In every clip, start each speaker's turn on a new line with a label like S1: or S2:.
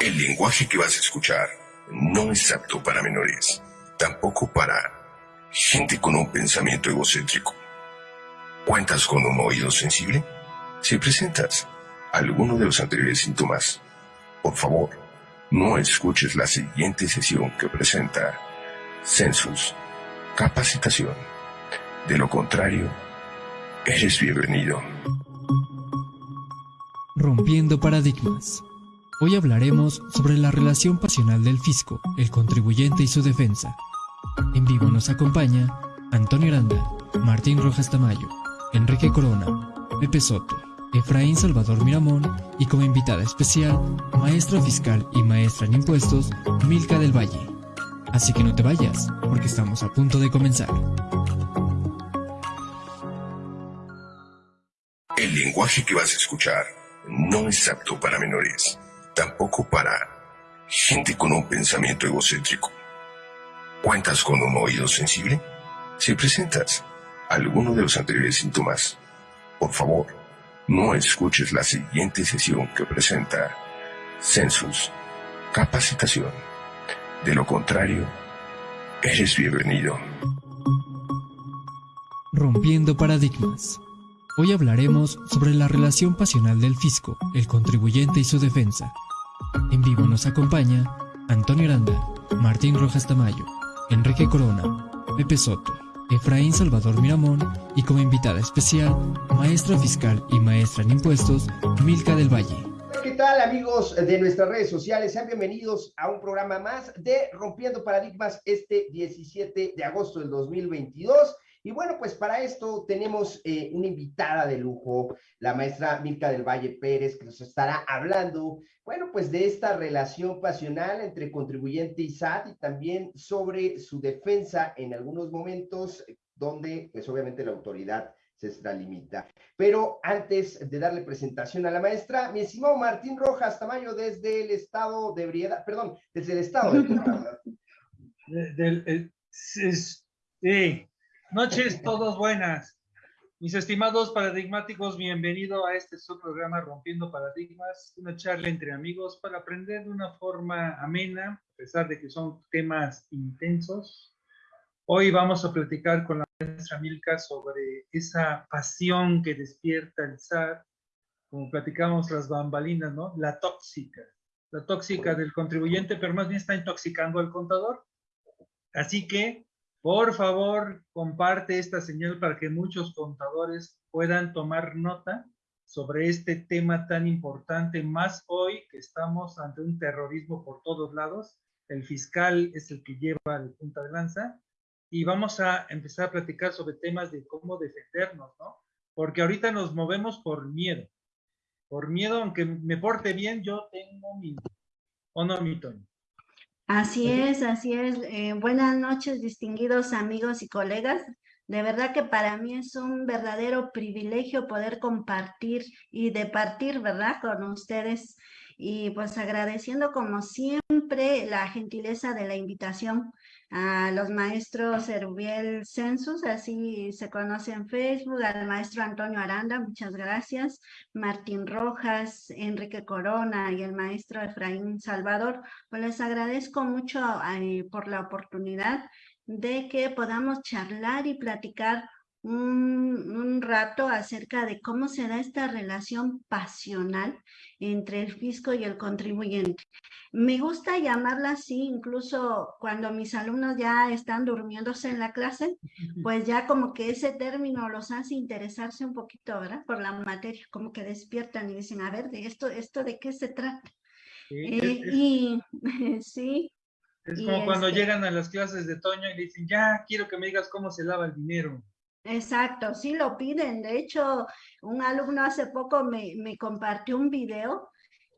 S1: El lenguaje que vas a escuchar no es apto para menores, tampoco para gente con un pensamiento egocéntrico. ¿Cuentas con un oído sensible? Si presentas alguno de los anteriores síntomas, por favor, no escuches la siguiente sesión que presenta Census Capacitación. De lo contrario, eres bienvenido.
S2: Rompiendo paradigmas. Hoy hablaremos sobre la relación pasional del fisco, el contribuyente y su defensa. En vivo nos acompaña Antonio Aranda, Martín Rojas Tamayo, Enrique Corona, Pepe Soto, Efraín Salvador Miramón y como invitada especial, maestra fiscal y maestra en impuestos, Milka del Valle. Así que no te vayas, porque estamos a punto de comenzar.
S1: El lenguaje que vas a escuchar no es apto para menores, tampoco para gente con un pensamiento egocéntrico. ¿Cuentas con un oído sensible? Si presentas alguno de los anteriores síntomas, por favor, no escuches la siguiente sesión que presenta Census Capacitación. De lo contrario, eres bienvenido.
S2: Rompiendo paradigmas. Hoy hablaremos sobre la relación pasional del fisco, el contribuyente y su defensa. En vivo nos acompaña Antonio Aranda, Martín Rojas Tamayo, Enrique Corona, Pepe Soto, Efraín Salvador Miramón y como invitada especial, maestra fiscal y maestra en impuestos, Milka del Valle.
S3: ¿Qué tal amigos de nuestras redes sociales? Sean bienvenidos a un programa más de Rompiendo Paradigmas este 17 de agosto del 2022. Y bueno, pues para esto tenemos eh, una invitada de lujo, la maestra Milka del Valle Pérez, que nos estará hablando, bueno, pues de esta relación pasional entre contribuyente y SAT y también sobre su defensa en algunos momentos donde, pues obviamente la autoridad se extralimita. Pero antes de darle presentación a la maestra, mi estimado Martín Rojas Tamayo desde el estado de Brieda, perdón, desde el estado
S4: de del, sí, Noches todos buenas. Mis estimados paradigmáticos, bienvenido a este su programa Rompiendo Paradigmas, una charla entre amigos para aprender de una forma amena, a pesar de que son temas intensos. Hoy vamos a platicar con la maestra Milka sobre esa pasión que despierta el SAT, como platicamos las bambalinas, ¿no? La tóxica, la tóxica del contribuyente, pero más bien está intoxicando al contador. Así que por favor, comparte esta señal para que muchos contadores puedan tomar nota sobre este tema tan importante, más hoy que estamos ante un terrorismo por todos lados. El fiscal es el que lleva el punta de lanza y vamos a empezar a platicar sobre temas de cómo defendernos, ¿no? Porque ahorita nos movemos por miedo. Por miedo, aunque me porte bien, yo tengo miedo. ¿O no, mi Tony?
S5: Así es, así es. Eh, buenas noches, distinguidos amigos y colegas. De verdad que para mí es un verdadero privilegio poder compartir y departir, ¿verdad?, con ustedes. Y pues agradeciendo como siempre la gentileza de la invitación a los maestros Erubiel Census, así se conoce en Facebook, al maestro Antonio Aranda, muchas gracias, Martín Rojas, Enrique Corona y el maestro Efraín Salvador, pues les agradezco mucho eh, por la oportunidad de que podamos charlar y platicar un, un, rato acerca de cómo se da esta relación pasional entre el fisco y el contribuyente. Me gusta llamarla así, incluso cuando mis alumnos ya están durmiéndose en la clase, pues ya como que ese término los hace interesarse un poquito, ¿verdad? Por la materia, como que despiertan y dicen, a ver, ¿de esto, esto de qué se trata? Sí, eh, y sí.
S4: Es como cuando este llegan a las clases de Toño y dicen, ya, quiero que me digas cómo se lava el dinero.
S5: Exacto, sí lo piden. De hecho, un alumno hace poco me, me compartió un video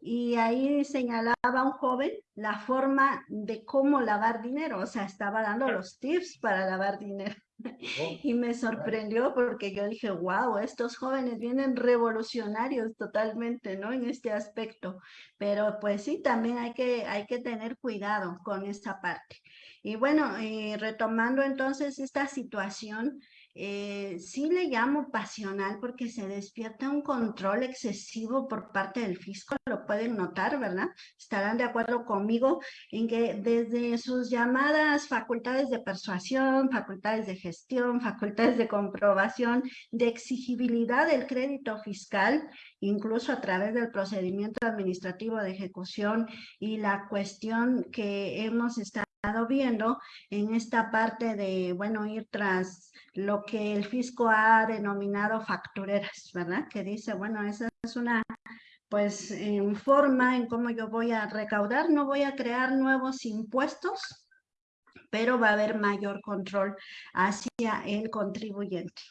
S5: y ahí señalaba a un joven la forma de cómo lavar dinero, o sea, estaba dando los tips para lavar dinero. Oh, y me sorprendió porque yo dije, wow, estos jóvenes vienen revolucionarios totalmente, ¿no? En este aspecto. Pero pues sí, también hay que, hay que tener cuidado con esta parte. Y bueno, eh, retomando entonces esta situación, eh, sí le llamo pasional porque se despierta un control excesivo por parte del fisco, lo pueden notar, ¿verdad? Estarán de acuerdo conmigo en que desde sus llamadas facultades de persuasión, facultades de gestión, facultades de comprobación, de exigibilidad del crédito fiscal, incluso a través del procedimiento administrativo de ejecución y la cuestión que hemos estado viendo en esta parte de, bueno, ir tras lo que el fisco ha denominado factureras, ¿verdad? Que dice, bueno, esa es una, pues, forma en cómo yo voy a recaudar, no voy a crear nuevos impuestos, pero va a haber mayor control hacia el contribuyente.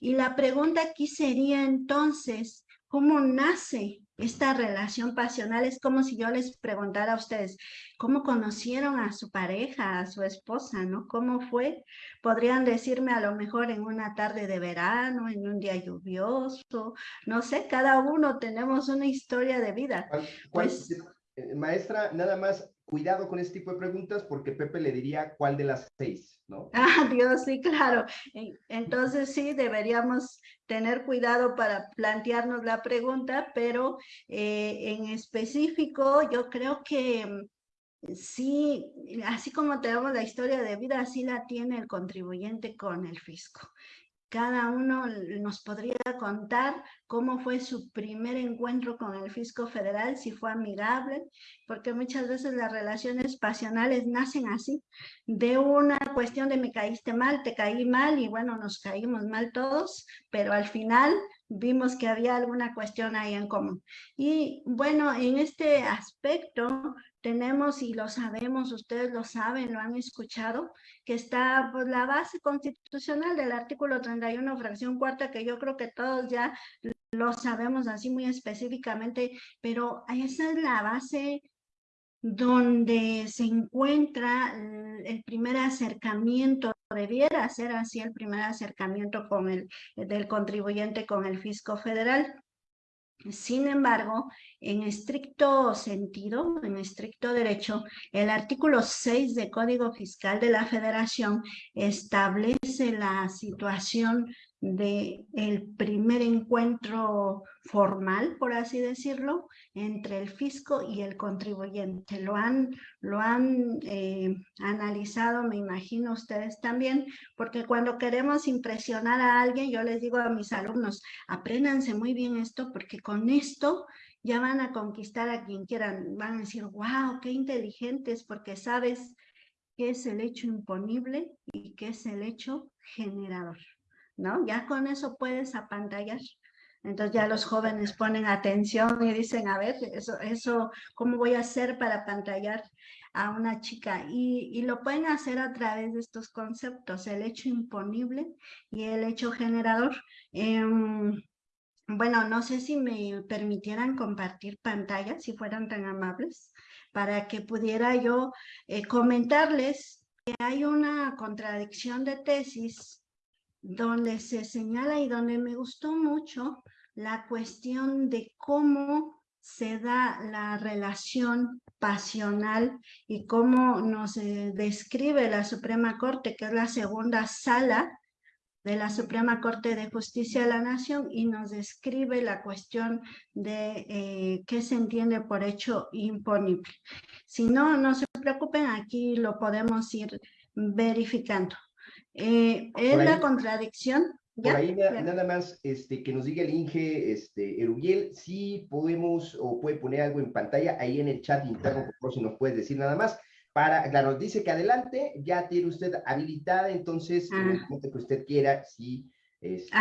S5: Y la pregunta aquí sería entonces, ¿cómo nace esta relación pasional es como si yo les preguntara a ustedes, ¿cómo conocieron a su pareja, a su esposa, no? ¿Cómo fue? Podrían decirme a lo mejor en una tarde de verano, en un día lluvioso, no sé, cada uno tenemos una historia de vida.
S3: pues, eh, maestra, nada más cuidado con este tipo de preguntas porque Pepe le diría cuál de las seis, ¿no?
S5: Ah, Dios, sí, claro. Entonces sí, deberíamos tener cuidado para plantearnos la pregunta, pero eh, en específico yo creo que mm, sí, así como tenemos la historia de vida, así la tiene el contribuyente con el fisco cada uno nos podría contar cómo fue su primer encuentro con el fisco federal, si fue amigable, porque muchas veces las relaciones pasionales nacen así, de una cuestión de me caíste mal, te caí mal y bueno, nos caímos mal todos, pero al final vimos que había alguna cuestión ahí en común. Y bueno, en este aspecto tenemos y lo sabemos, ustedes lo saben, lo han escuchado, que está pues, la base constitucional del artículo 31, fracción cuarta, que yo creo que todos ya lo sabemos así muy específicamente, pero esa es la base donde se encuentra el primer acercamiento, debiera ser así el primer acercamiento con el, del contribuyente con el fisco federal. Sin embargo, en estricto sentido, en estricto derecho, el artículo 6 del Código Fiscal de la Federación establece la situación de el primer encuentro formal, por así decirlo, entre el fisco y el contribuyente. Lo han, lo han eh, analizado, me imagino ustedes también, porque cuando queremos impresionar a alguien, yo les digo a mis alumnos, apréndanse muy bien esto, porque con esto ya van a conquistar a quien quieran, van a decir, wow, qué inteligentes, porque sabes qué es el hecho imponible y qué es el hecho generador. ¿No? Ya con eso puedes apantallar. Entonces ya los jóvenes ponen atención y dicen, a ver, eso, eso ¿cómo voy a hacer para apantallar a una chica? Y, y, lo pueden hacer a través de estos conceptos, el hecho imponible y el hecho generador. Em, bueno, no sé si me permitieran compartir pantalla, si fueran tan amables, para que pudiera yo eh, comentarles que hay una contradicción de tesis donde se señala y donde me gustó mucho la cuestión de cómo se da la relación pasional y cómo nos eh, describe la Suprema Corte, que es la segunda sala de la Suprema Corte de Justicia de la Nación y nos describe la cuestión de eh, qué se entiende por hecho imponible. Si no, no se preocupen, aquí lo podemos ir verificando. Eh, es la contradicción.
S3: Por ahí nada más este, que nos diga el Inge este, Erubiel, si podemos o puede poner algo en pantalla ahí en el chat interno, por favor, si nos puedes decir nada más. Para, claro, dice que adelante, ya tiene usted habilitada, entonces, en el ah. momento que usted quiera, sí.
S5: Este...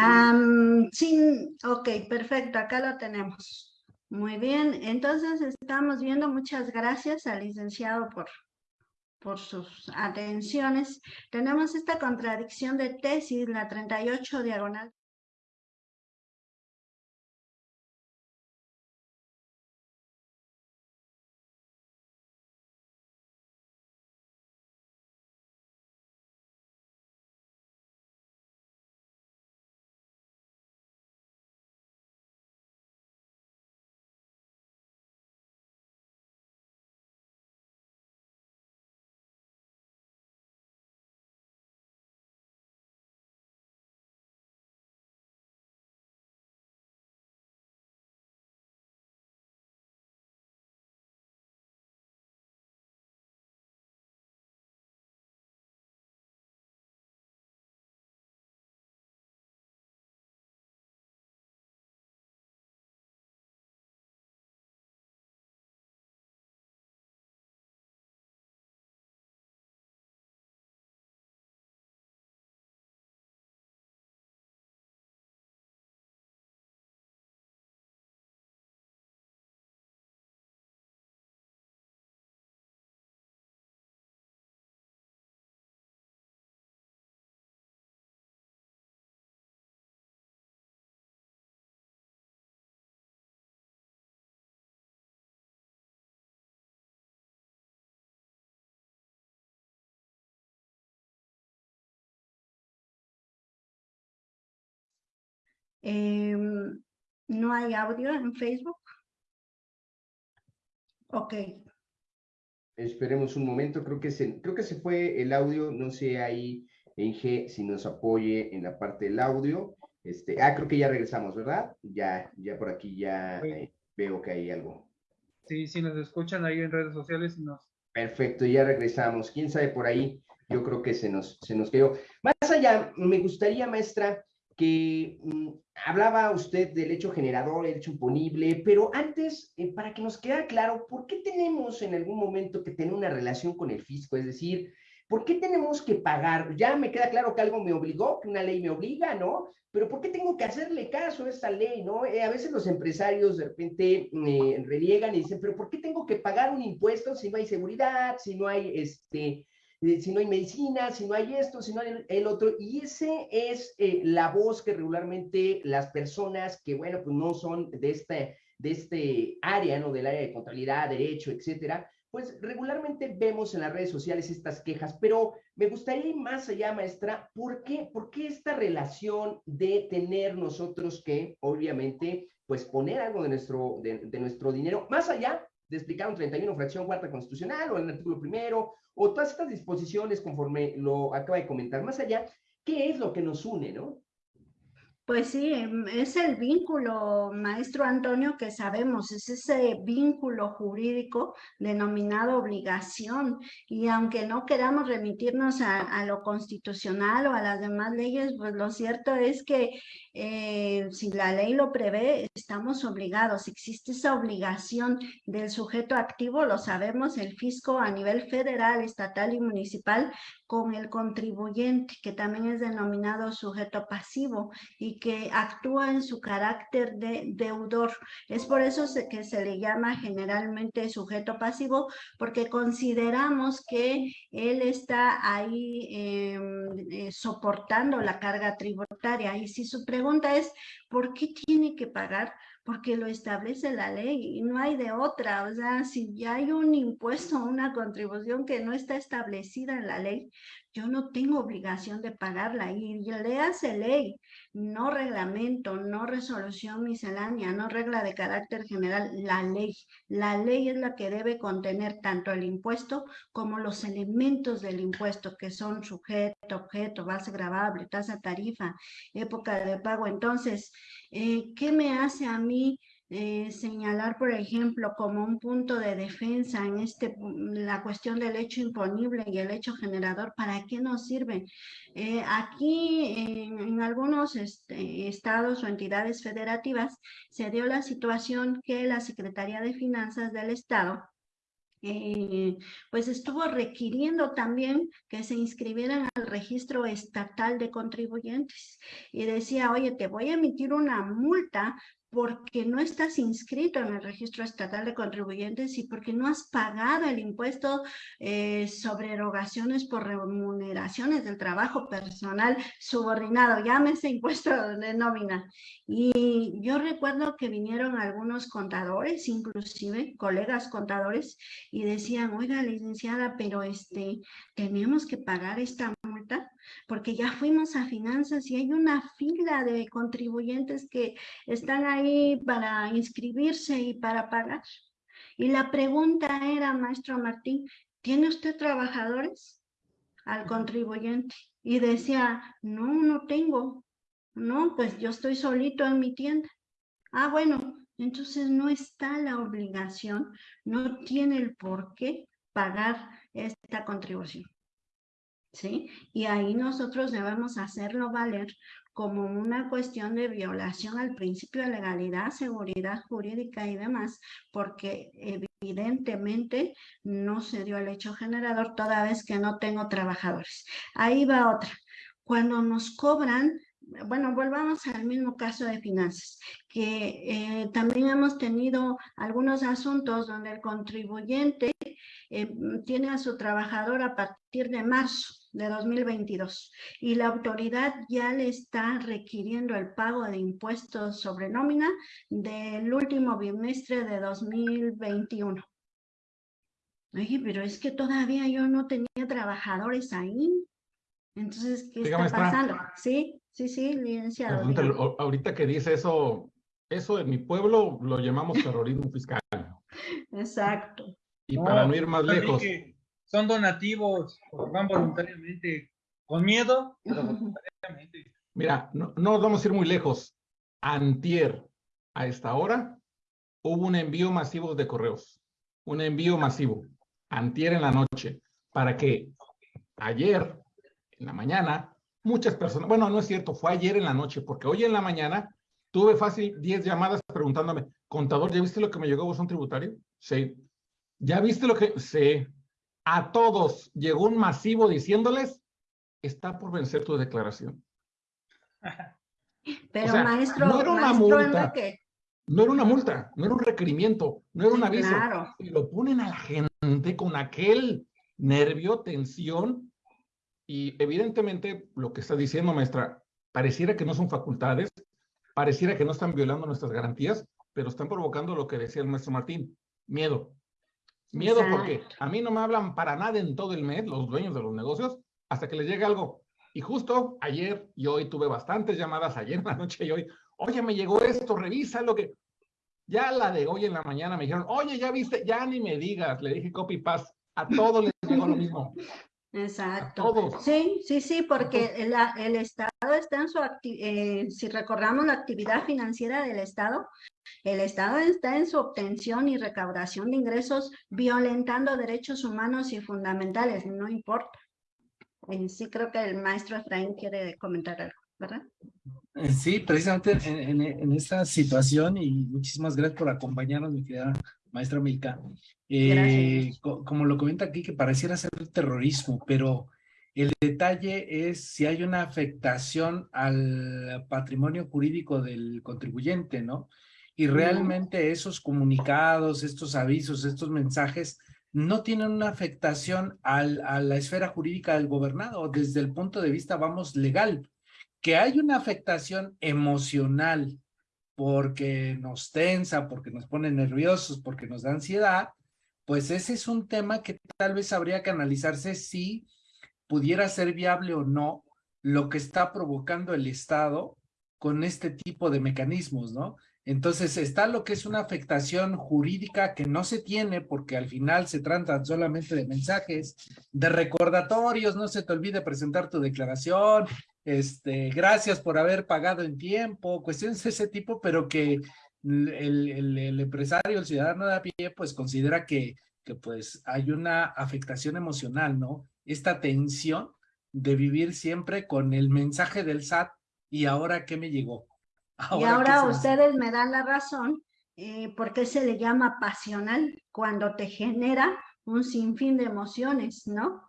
S5: sí, ok, perfecto, acá lo tenemos. Muy bien, entonces estamos viendo, muchas gracias al licenciado por por sus atenciones. Tenemos esta contradicción de tesis, la 38 diagonal Em, ¿No hay audio en Facebook? Ok.
S3: Esperemos un momento, creo que se, creo que se fue el audio, no sé ahí en G si nos apoye en la parte del audio. Este, ah, creo que ya regresamos, ¿verdad? Ya, ya por aquí ya eh, veo que hay algo.
S4: Sí, si nos escuchan ahí en redes sociales y nos...
S3: Perfecto, ya regresamos. ¿Quién sabe por ahí? Yo creo que se nos, se nos quedó. Más allá, me gustaría, maestra, que mm, hablaba usted del hecho generador, el hecho imponible, pero antes, eh, para que nos quede claro, ¿por qué tenemos en algún momento que tener una relación con el fisco? Es decir, ¿por qué tenemos que pagar? Ya me queda claro que algo me obligó, que una ley me obliga, ¿no? Pero ¿por qué tengo que hacerle caso a esta ley, no? Eh, a veces los empresarios de repente me reliegan y dicen, pero ¿por qué tengo que pagar un impuesto si no hay seguridad, si no hay este si no hay medicina, si no hay esto, si no hay el, otro, y ese es eh, la voz que regularmente las personas que, bueno, pues no son de este, de este área, ¿no? Del área de contabilidad, derecho, etcétera, pues regularmente vemos en las redes sociales estas quejas, pero me gustaría ir más allá, maestra, ¿por qué, ¿por qué esta relación de tener nosotros que, obviamente, pues poner algo de nuestro, de, de nuestro dinero, más allá de explicar un 31 fracción cuarta constitucional o el artículo primero o todas estas disposiciones conforme lo acaba de comentar más allá, ¿qué es lo que nos une, no?
S5: Pues sí, es el vínculo, maestro Antonio, que sabemos, es ese vínculo jurídico denominado obligación. Y aunque no queramos remitirnos a, lo constitucional o a las demás leyes, pues lo cierto es que eh, si la ley lo prevé, estamos obligados. Existe esa obligación del sujeto activo, lo sabemos, el fisco a nivel federal, estatal y municipal, con el contribuyente, que también es denominado sujeto pasivo y que actúa en su carácter de deudor. Es por eso que se le llama generalmente sujeto pasivo, porque consideramos que él está ahí em, eh, soportando la carga tributaria. Y si su pregunta es, ¿por qué tiene que pagar? porque lo establece la ley y no hay de otra. O sea, si ya hay un impuesto, una contribución que no está establecida en la ley, yo no tengo obligación de pagarla. Y le hace ley, no reglamento, no resolución miscelánea, no regla de carácter general, la ley. La ley es la que debe contener tanto el impuesto como los elementos del impuesto, que son sujeto, objeto, base grabable, tasa tarifa, época de pago. Entonces, eh, ¿Qué me hace a mí eh, señalar, por ejemplo, como un punto de defensa en este, la cuestión del hecho imponible y el hecho generador, ¿para qué nos sirve? Eh, aquí en, algunos este, estados o entidades federativas se dio la situación que la Secretaría de Finanzas del Estado eh, pues estuvo requiriendo también que se inscribieran al registro estatal de contribuyentes y decía, oye, te voy a emitir una multa porque no estás inscrito en el registro estatal de contribuyentes y porque no has pagado el impuesto eh, sobre erogaciones por remuneraciones del trabajo personal subordinado, llámese impuesto de nómina. Y yo recuerdo que vinieron algunos contadores, inclusive colegas contadores, y decían, oiga, licenciada, pero este, tenemos que pagar esta multa porque ya fuimos a finanzas y hay una fila de contribuyentes que están ahí para inscribirse y para pagar. Y la pregunta era, maestro Martín, ¿tiene usted trabajadores? Al contribuyente. Y decía, no, no tengo. No, pues yo estoy solito en mi tienda. Ah, bueno, entonces no está la obligación, no tiene el por qué pagar esta contribución. ¿Sí? Y ahí nosotros debemos hacerlo valer como una cuestión de violación al principio de legalidad, seguridad jurídica y demás, porque evidentemente no se dio el hecho generador toda vez que no tengo trabajadores. Ahí va otra. Cuando nos cobran bueno, volvamos al mismo caso de finanzas, que eh, también hemos tenido algunos asuntos donde el contribuyente eh, tiene a su trabajador a partir de marzo de 2022 y la autoridad ya le está requiriendo el pago de impuestos sobre nómina del último bimestre de 2021. Oye, pero es que todavía yo no tenía trabajadores ahí. Entonces, ¿qué
S6: Diga,
S5: está pasando? Sí, sí, sí, licenciado.
S6: Pregúntale,
S5: dígame.
S6: ahorita que dice eso, eso en mi pueblo lo llamamos terrorismo fiscal.
S5: Exacto.
S6: Y para
S4: No,
S6: no ir más lejos,
S4: que son donativos, van voluntariamente, con miedo, pero voluntariamente.
S6: mira, no, vamos a ir muy lejos. Antier, a esta hora, hubo un envío masivo de correos. Un envío masivo. Antier en la noche. Para que ayer, en la mañana, muchas personas, bueno, no es cierto, fue ayer en la noche, porque hoy en la mañana tuve fácil 10 llamadas preguntándome, contador, ¿ya viste lo que me llegó a buzón tributario? Sí. ¿Ya viste lo que? Sí. A todos llegó un masivo diciéndoles, está por vencer tu declaración.
S5: Pero
S6: sea,
S5: maestro,
S6: no era una
S5: maestro
S6: multa. No era una multa, no era un requerimiento, no era un aviso.
S5: claro.
S6: Y lo ponen a la gente con aquel nervio, tensión, y evidentemente lo que está diciendo, maestra, pareciera que no son facultades, pareciera que no están violando nuestras garantías, pero están provocando lo que decía el maestro Martín, miedo. Miedo
S5: Exacto.
S6: porque a mí no me hablan para nada en todo el mes los dueños de los negocios hasta que les llegue algo. Y justo ayer y hoy tuve bastantes llamadas, ayer en la noche y hoy, oye, me llegó esto, revisa lo que... Ya la de hoy en la mañana me dijeron, oye, ya viste, ya ni me digas, le dije copy paste, a todos les llegó lo mismo,
S5: Exacto. Sí, sí, sí, porque el, Estado está en su eh, si recordamos la actividad financiera del Estado, el Estado está en su obtención y recaudación de ingresos violentando derechos humanos y fundamentales, no importa. Eh, sí, creo que el maestro Efraín quiere comentar algo, ¿verdad?
S7: Eh, Sí, precisamente en, en- en esta situación y muchísimas gracias por acompañarnos, mi querida maestra Milka. Eh, co- como lo comenta aquí, que pareciera ser terrorismo, pero el detalle es si hay una afectación al patrimonio jurídico del contribuyente, ¿no? Y realmente esos comunicados, estos avisos, estos mensajes no tienen una afectación al- a la esfera jurídica del gobernado desde el punto de vista, vamos, legal que hay una afectación emocional porque nos tensa, porque nos pone nerviosos, porque nos da ansiedad, pues ese es un tema que tal vez habría que analizarse si pudiera ser viable o no lo que está provocando el Estado con este tipo de mecanismos, ¿no? Entonces está lo que es una afectación jurídica que no se tiene porque al final se tratan solamente de mensajes, de recordatorios, no se te olvide presentar tu declaración, este, gracias por haber pagado en tiempo, cuestiones de ese tipo, pero que el, empresario, el ciudadano de a pie, pues considera que, que pues hay una afectación emocional, ¿no? Esta tensión de vivir siempre con el mensaje del SAT y ahora qué me llegó.
S5: Y
S7: qué
S5: ahora ustedes me dan la razón, eh, porque se le llama pasional cuando te genera un sinfín de emociones, ¿no?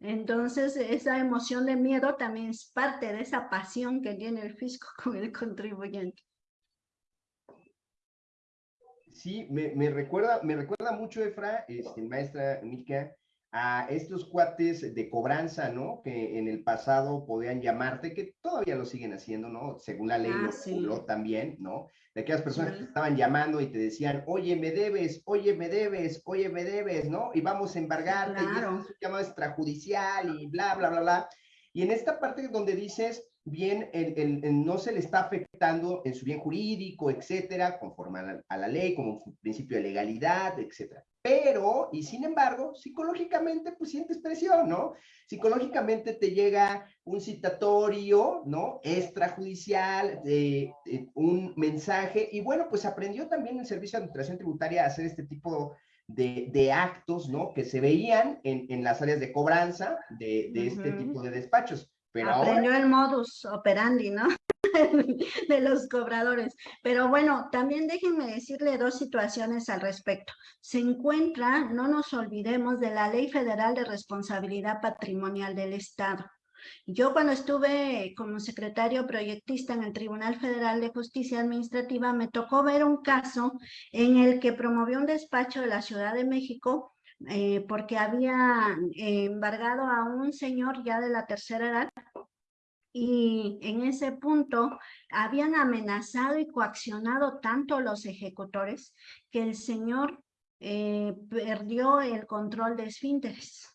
S5: Entonces, esa emoción de miedo también es parte de esa pasión que tiene el fisco con el contribuyente.
S3: Sí, me, me recuerda, me recuerda mucho, Efra, este, maestra Mica, a estos cuates de cobranza, ¿no? Que en el pasado podían llamarte, que todavía lo siguen haciendo, ¿no? Según la ley
S5: Ah,
S3: lo
S5: sí.
S3: reguló también, ¿no? De aquellas personas que
S5: Sí.
S3: te estaban llamando y te decían, oye, me debes, oye, me debes, oye, me debes, ¿no? Y vamos a embargarte, y
S5: Claro.
S3: esto es un llamado extrajudicial y bla, bla, bla, bla. Y en esta parte donde dices, bien, el, el- el no se le está afectando en su bien jurídico, etcétera, conforme a la, a la ley, como un principio de legalidad, etcétera. Pero, y sin embargo, psicológicamente, pues sientes presión, ¿no? Psicológicamente te llega un citatorio, ¿no? Extrajudicial, un mensaje, y bueno, pues aprendió también el Servicio de Administración Tributaria a hacer este tipo de, de actos, ¿no? Que se veían en, en las áreas de cobranza de, de este tipo de despachos. Pero ahora
S5: Aprendió el modus operandi, ¿no? de los cobradores. Pero bueno, también déjenme decirle dos situaciones al respecto. Se encuentra, no nos olvidemos, de la Ley Federal de Responsabilidad Patrimonial del Estado. Yo cuando estuve como secretario proyectista en el Tribunal Federal de Justicia Administrativa, me tocó ver un caso en el que promovió un despacho de la Ciudad de México eh, porque había eh, embargado a un señor ya de la tercera edad y en ese punto habían amenazado y coaccionado tanto los ejecutores que el señor eh, perdió el control de esfínteres.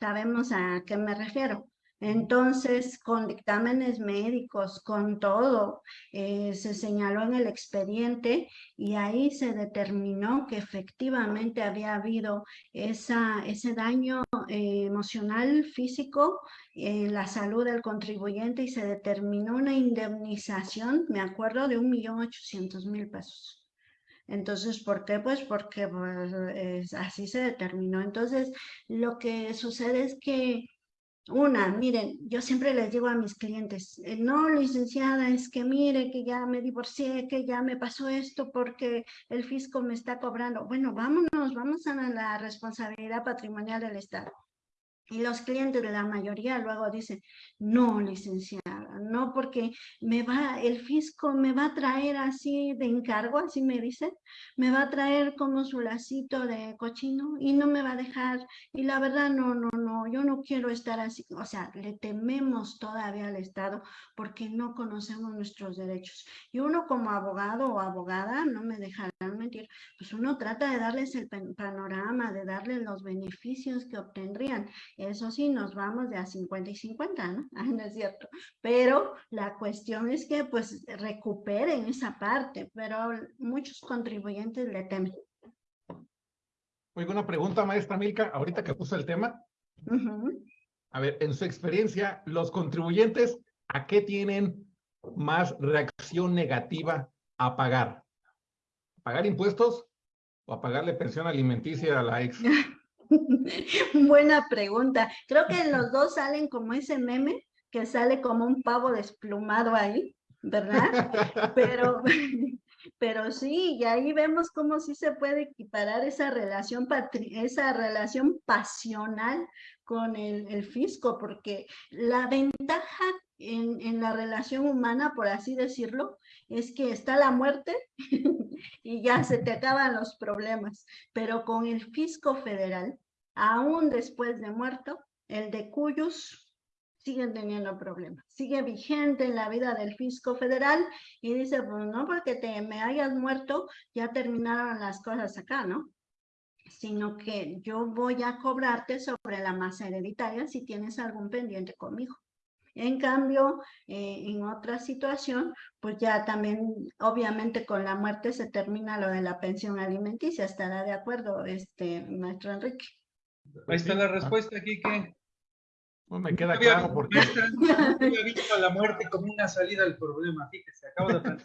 S5: Sabemos a qué me refiero. Entonces, con dictámenes médicos, con todo, eh, se señaló en el expediente y ahí se determinó que efectivamente había habido esa, ese daño eh, emocional, físico, en la salud del contribuyente y se determinó una indemnización, me acuerdo, de un millón ochocientos mil pesos. Entonces, ¿por qué? Pues porque pues, así se determinó. Entonces, lo que sucede es que una, miren, yo siempre les digo a mis clientes, eh, no, licenciada, es que mire que ya me divorcié, que ya me pasó esto porque el fisco me está cobrando. Bueno, vámonos, vamos a la responsabilidad patrimonial del Estado. Y los clientes de la mayoría luego dicen, no, licenciada, no, porque me va, el fisco me va a traer así de encargo, así me dicen, me va a traer como su lacito de cochino y no me va a dejar. Y la verdad, no, no, no, yo no quiero estar así. O sea, le tememos todavía al Estado porque no conocemos nuestros derechos. Y uno como abogado o abogada, no me dejarán mentir, pues uno trata de darles el panorama, de darles los beneficios que obtendrían eso sí, nos vamos de a 50 y 50, ¿no? no es cierto. Pero la cuestión es que pues recuperen esa parte, pero muchos contribuyentes le temen.
S6: Muy buena pregunta, maestra Milka, ahorita que puso el tema. A ver, en su experiencia, los contribuyentes, ¿a qué tienen más reacción negativa a pagar? ¿Pagar impuestos o a pagarle pensión alimenticia a la ex?
S5: Buena pregunta. Creo que los dos salen como ese meme que sale como un pavo desplumado ahí, ¿verdad? Pero, pero sí, y ahí vemos cómo sí se puede equiparar esa relación, esa relación pasional con el, el fisco, porque la ventaja en, en, la relación humana, por así decirlo, es que está la muerte y ya se te acaban los problemas. Pero con el fisco federal, aún después de muerto, el de cuyos siguen teniendo problemas. Sigue vigente en la vida del fisco federal y dice, pues no porque te me hayas muerto, ya terminaron las cosas acá, ¿no? Sino que yo voy a cobrarte sobre la masa hereditaria si tienes algún pendiente conmigo. En cambio, eh, en otra situación, pues ya también, obviamente con la muerte se termina lo de la pensión alimenticia. ¿Estará de acuerdo, este, maestro Enrique?
S4: Ahí está la respuesta, Kike.
S6: No me queda claro porque...
S4: No había visto a la muerte como una salida del problema, fíjese, acabo de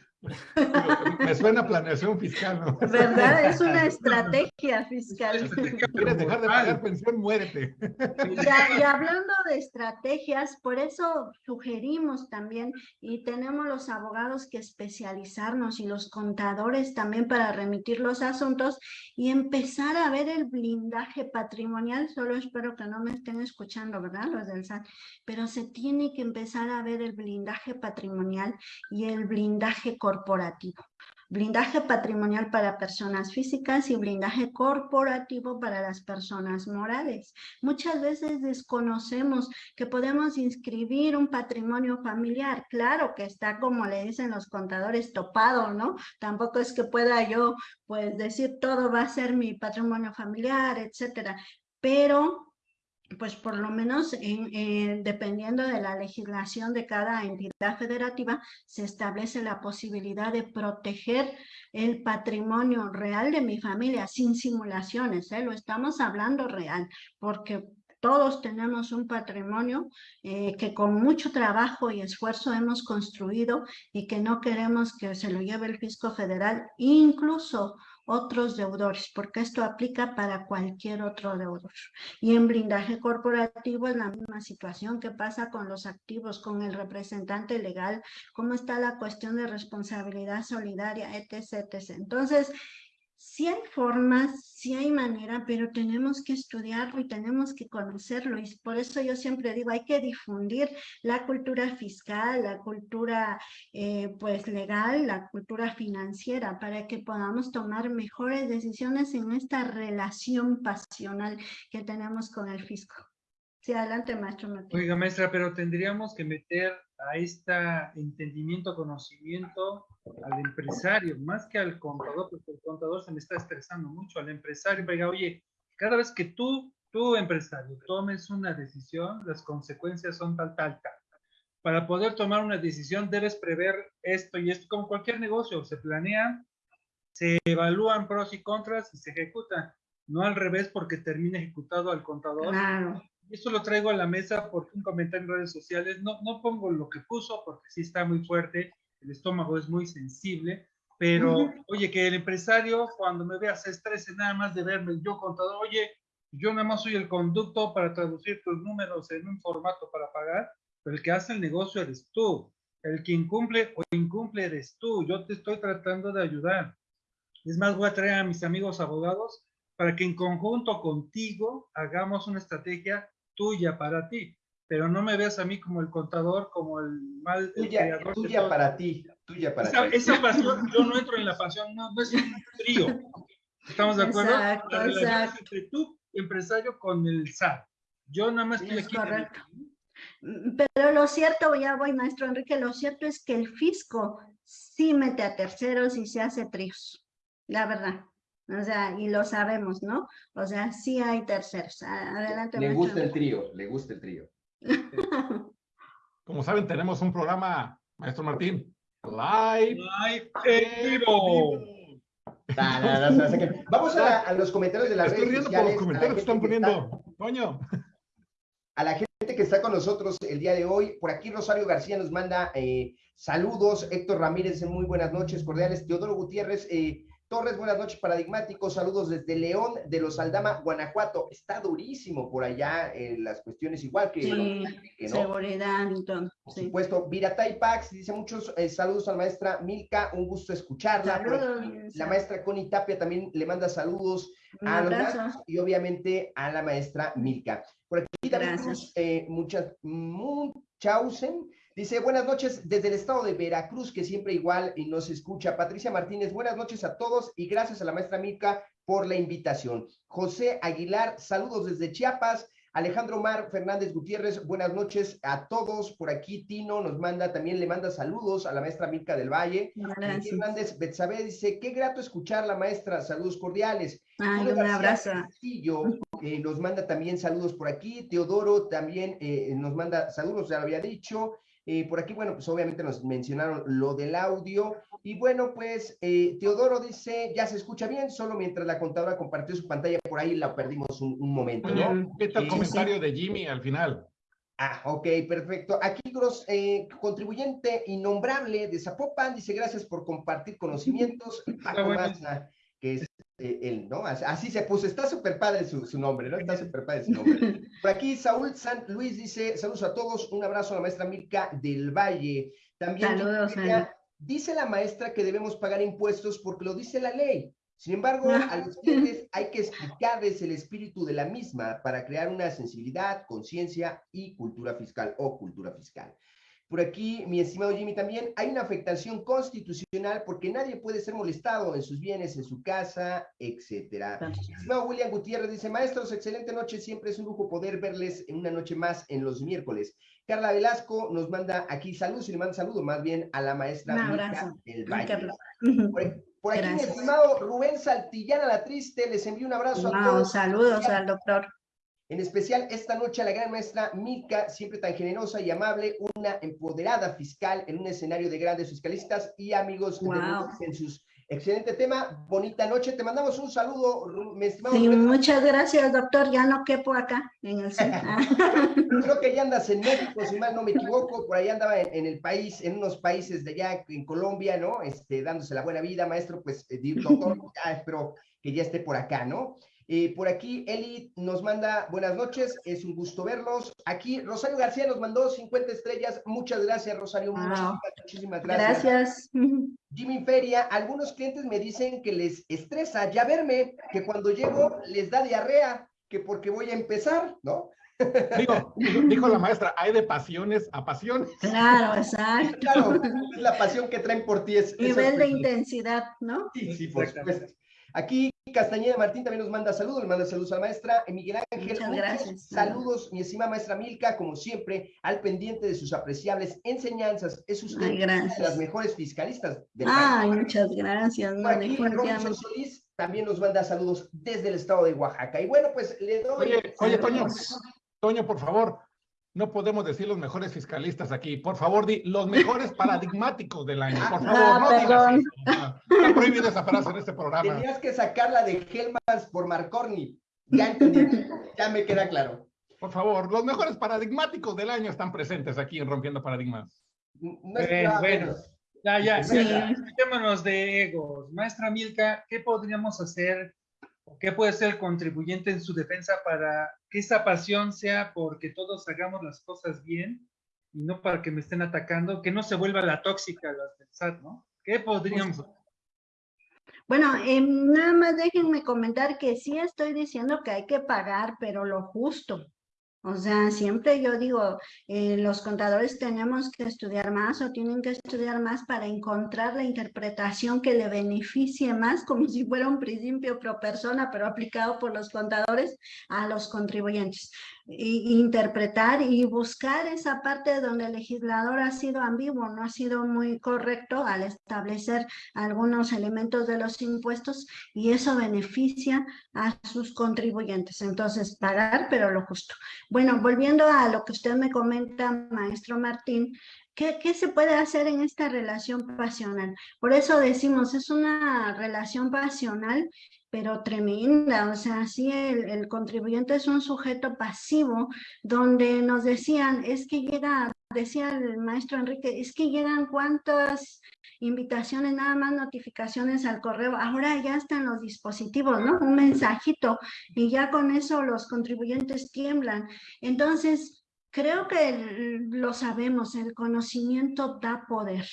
S6: Me suena planeación fiscal, ¿no?
S5: ¿Verdad? Es una estrategia fiscal.
S6: ¿Quieres dejar de pagar pensión? Muérete.
S5: y hablando de estrategias, por eso sugerimos también, y tenemos los abogados que especializarnos y los contadores también para remitir los asuntos y empezar a ver el blindaje patrimonial. Solo espero que no me estén escuchando, ¿verdad? Los del SAT. Pero se tiene que empezar a ver el blindaje patrimonial y el blindaje corporativo. Blindaje patrimonial para personas físicas y blindaje corporativo para las personas morales. Muchas veces desconocemos que podemos inscribir un patrimonio familiar. Claro que está, como le dicen los contadores, topado, ¿no? Tampoco es que pueda yo, pues, decir todo va a ser mi patrimonio familiar, etcétera. Pero pues por lo menos dependiendo de la legislación de cada entidad federativa, se establece la posibilidad de proteger el patrimonio real de mi familia sin simulaciones, ¿eh? lo estamos hablando real, porque todos tenemos un patrimonio eh, que con mucho trabajo y esfuerzo hemos construido y que no queremos que se lo lleve el fisco federal, incluso otros deudores, porque esto aplica para cualquier otro deudor. Y en blindaje corporativo es la misma situación que pasa con los activos, con el representante legal, cómo está la cuestión de responsabilidad solidaria, etc. Entonces, sí hay formas, sí hay manera, pero tenemos que estudiarlo y tenemos que conocerlo. Y por eso yo siempre digo, hay que difundir la cultura fiscal, la cultura eh, pues legal, la cultura financiera, para que podamos tomar mejores decisiones en esta relación pasional que tenemos con el fisco. Sí, adelante, maestro
S4: Oiga, maestra, pero tendríamos que meter a este entendimiento, conocimiento al empresario, más que al contador, porque el contador se me está estresando mucho, al empresario, oiga, oye, cada vez que tú tú empresario tomes una decisión, las consecuencias son tal, tal, tal. Para poder tomar una decisión debes prever esto y esto, como cualquier negocio, se planea, se evalúan pros y contras y se ejecutan, no al revés porque termina ejecutado al contador.
S5: Claro.
S4: Esto lo traigo a la mesa porque un comentario en redes sociales, no, no pongo lo que puso porque sí está muy fuerte, el estómago es muy sensible, pero oye, que el empresario cuando me vea se estrese nada más de verme yo contador, oye, yo nada más soy el conducto para traducir tus números en un formato para pagar, pero el que hace el negocio eres tú, el que incumple o incumple eres tú, yo te estoy tratando de ayudar. Es más, voy a traer a mis amigos abogados para que en conjunto contigo hagamos una estrategia tuya para ti, pero no me veas a mí como el contador, como el mal el
S3: Tuya, para ti, tuya para
S4: Esa,
S3: ti.
S4: esa pasión, yo no entro en la pasión, no, no es un trío. ¿Estamos de acuerdo?
S5: Exacto,
S4: la relación es
S5: exacto.
S4: entre tú, empresario, con el SAT. Yo nada más estoy
S5: Es
S4: aquí.
S5: correcto. Mm, Pero lo cierto, ya voy, maestro Enrique, lo cierto es que el fisco sí mete a terceros y se hace tríos, la verdad. O sea, y lo sabemos, ¿no? O sea, sí hay terceros. Adelante,
S3: Le gusta el trío, le gusta el trío.
S6: Como saben, tenemos un programa, maestro Martín, live.
S4: Live en vivo.
S3: Vamos a, a los comentarios de las
S6: Estoy
S3: redes
S6: riendo por los
S3: sociales.
S6: comentarios que están poniendo. Coño.
S3: a la gente que está con nosotros el día de hoy. Por aquí Rosario García nos manda eh, saludos. Héctor Ramírez, muy buenas noches, cordiales. Teodoro Gutiérrez eh, Torres, buenas noches, paradigmáticos. Saludos desde León de los Aldama, Guanajuato. Está durísimo por allá en las cuestiones, igual que,
S5: Sí,
S3: que no.
S5: seguridad todo.
S3: Por
S5: Sí.
S3: supuesto, Viratay Pax dice muchos eh, saludos a la maestra Milka, un gusto escucharla.
S5: Saludos,
S3: la maestra Connie Tapia también le manda saludos
S5: Un
S3: a los
S5: abrazo.
S3: maestros y obviamente a la maestra Milka. Por aquí
S5: Gracias.
S3: Cruz, eh, muchas, Munchausen, dice buenas noches desde el estado de Veracruz, que siempre igual y nos escucha. Patricia Martínez, buenas noches a todos y gracias a la maestra Milka por la invitación. José Aguilar, saludos desde Chiapas. Alejandro Mar Fernández Gutiérrez, buenas noches a todos. Por aquí Tino nos manda, también le manda saludos a la maestra Milka del Valle.
S5: Gracias.
S3: Hernández Betsabe dice, qué grato escuchar la maestra, saludos cordiales.
S5: Ay,
S3: Julio
S5: un
S3: García
S5: abrazo.
S3: Castillo, eh, nos manda también saludos por aquí. Teodoro también eh, nos manda saludos, ya lo había dicho. Eh, por aquí, bueno, pues obviamente nos mencionaron lo del audio. Y bueno, pues eh, Teodoro dice, ya se escucha bien, solo mientras la contadora compartió su pantalla, por ahí la perdimos un, un momento, ¿no?
S6: ¿Qué tal el comentario de Jimmy al final?
S3: Ah, ok, perfecto. Aquí, Gros, eh, contribuyente innombrable de Zapopan, dice gracias por compartir conocimientos. Paco. Mazza, que es eh, él, ¿no? Así, se puso, está súper padre su, su nombre, ¿no? Está súper padre su nombre. Por aquí, Saúl San Luis dice, saludos a todos, un abrazo a la maestra Mirka del Valle. También
S5: Saludos, Ana.
S3: dice la maestra que debemos pagar impuestos porque lo dice la ley. Sin embargo,
S5: Ah.
S3: a los clientes hay que explicarles el espíritu de la misma para crear una sensibilidad, conciencia y cultura fiscal o cultura fiscal. Por aquí, mi estimado Jimmy, también hay una afectación constitucional porque nadie puede ser molestado en sus bienes, en su casa, etcétera. Estimado William Gutiérrez dice, maestros, excelente noche, siempre es un lujo poder verles en una noche más en los miércoles. Carla Velasco nos manda aquí saludos y le manda saludo más bien a la maestra
S5: Un abrazo.
S3: del Valle. Por, por aquí, mi estimado Rubén Saltillana la Triste, les envío un abrazo a todos.
S5: saludos al doctor.
S3: En especial esta noche a la gran maestra Milka, siempre tan generosa y amable, una empoderada fiscal en un escenario de grandes fiscalistas y amigos de
S5: Wow.
S3: En sus excelente tema. Bonita noche, te mandamos un saludo, estimado
S5: Sí, muchas gracias, doctor. Ya no quepo acá en el set.
S3: Creo que ya andas en México, si mal no me equivoco, por ahí andaba en, en el país, en unos países de allá, en Colombia, ¿no? Este, dándose la buena vida, maestro, pues, eh, doctor, ya espero que ya esté por acá, ¿no? Eh, por aquí, Eli nos manda buenas noches, es un gusto verlos. Aquí, Rosario García nos mandó 50 estrellas, muchas gracias, Rosario,
S5: Wow.
S3: muchísimas, muchísimas gracias.
S5: Gracias.
S3: Jimmy Feria, algunos clientes me dicen que les estresa ya verme, que cuando llego les da diarrea, que porque voy a empezar, ¿no?
S6: Digo, dijo la maestra, hay de pasiones a pasiones.
S5: Claro, exacto.
S3: Claro, es la pasión que traen por ti. Es, es
S5: Nivel de intensidad, ¿no?
S3: Sí, sí, por supuesto. Aquí Castañeda Martín también nos manda saludos, le manda saludos a la maestra Eh, Miguel Ángel.
S5: Muchas gracias.
S3: Saludos, mi estimada maestra Milka, como siempre, al pendiente de sus apreciables enseñanzas. Es usted
S5: Ay,
S3: una de las mejores fiscalistas del
S5: Ay,
S3: país.
S5: muchas gracias.
S3: Aquí, Robinson. Solís, también nos manda saludos desde el estado de Oaxaca. Y bueno, pues le doy...
S6: Oye, oye, Toño, Toño, por favor, no podemos decir los mejores fiscalistas aquí. Por favor, di los mejores paradigmáticos del año. Por favor,
S5: Ah,
S6: no digas eso. Está prohibida esa frase en este programa.
S3: Tenías que sacarla de Helmans por Marcorni. Ya entendí, ya me queda claro.
S6: Por favor, los mejores paradigmáticos del año están presentes aquí en Rompiendo Paradigmas.
S3: No
S4: Bueno,
S3: esperaba
S4: bueno. Ya, ya,
S5: Sí.
S4: ya, dejémonos de egos. Maestra Milka, ¿qué podríamos hacer? O ¿Qué puede ser el contribuyente en su defensa para que esa pasión sea porque todos hagamos las cosas bien y no para que me estén atacando? Que no se vuelva la tóxica las del SAT, ¿no? ¿Qué podríamos hacer?
S5: Bueno, em, nada más déjenme comentar que sí estoy diciendo que hay que pagar, pero lo justo. O sea, siempre yo digo, eh, los contadores tenemos que estudiar más o tienen que estudiar más para encontrar la interpretación que le beneficie más, como si fuera un principio pro persona, pero aplicado por los contadores a los contribuyentes. Interpretar y buscar esa parte donde el legislador ha sido ambiguo, no ha sido muy correcto al establecer algunos elementos de los impuestos y eso beneficia a sus contribuyentes. Entonces, pagar, pero lo justo. Bueno, volviendo a lo que usted me comenta, maestro Martín, ¿qué, qué se puede hacer en esta relación pasional? Por eso decimos, es una relación pasional pero tremenda, o sea, sí, el, contribuyente es un sujeto pasivo, donde nos decían, es que llega, decía el maestro Enrique, es que llegan cuántas invitaciones, nada más notificaciones al correo, ahora ya están los dispositivos, ¿no? Un mensajito, y ya con eso los contribuyentes tiemblan. Entonces, Creo que lo sabemos, el conocimiento da poder.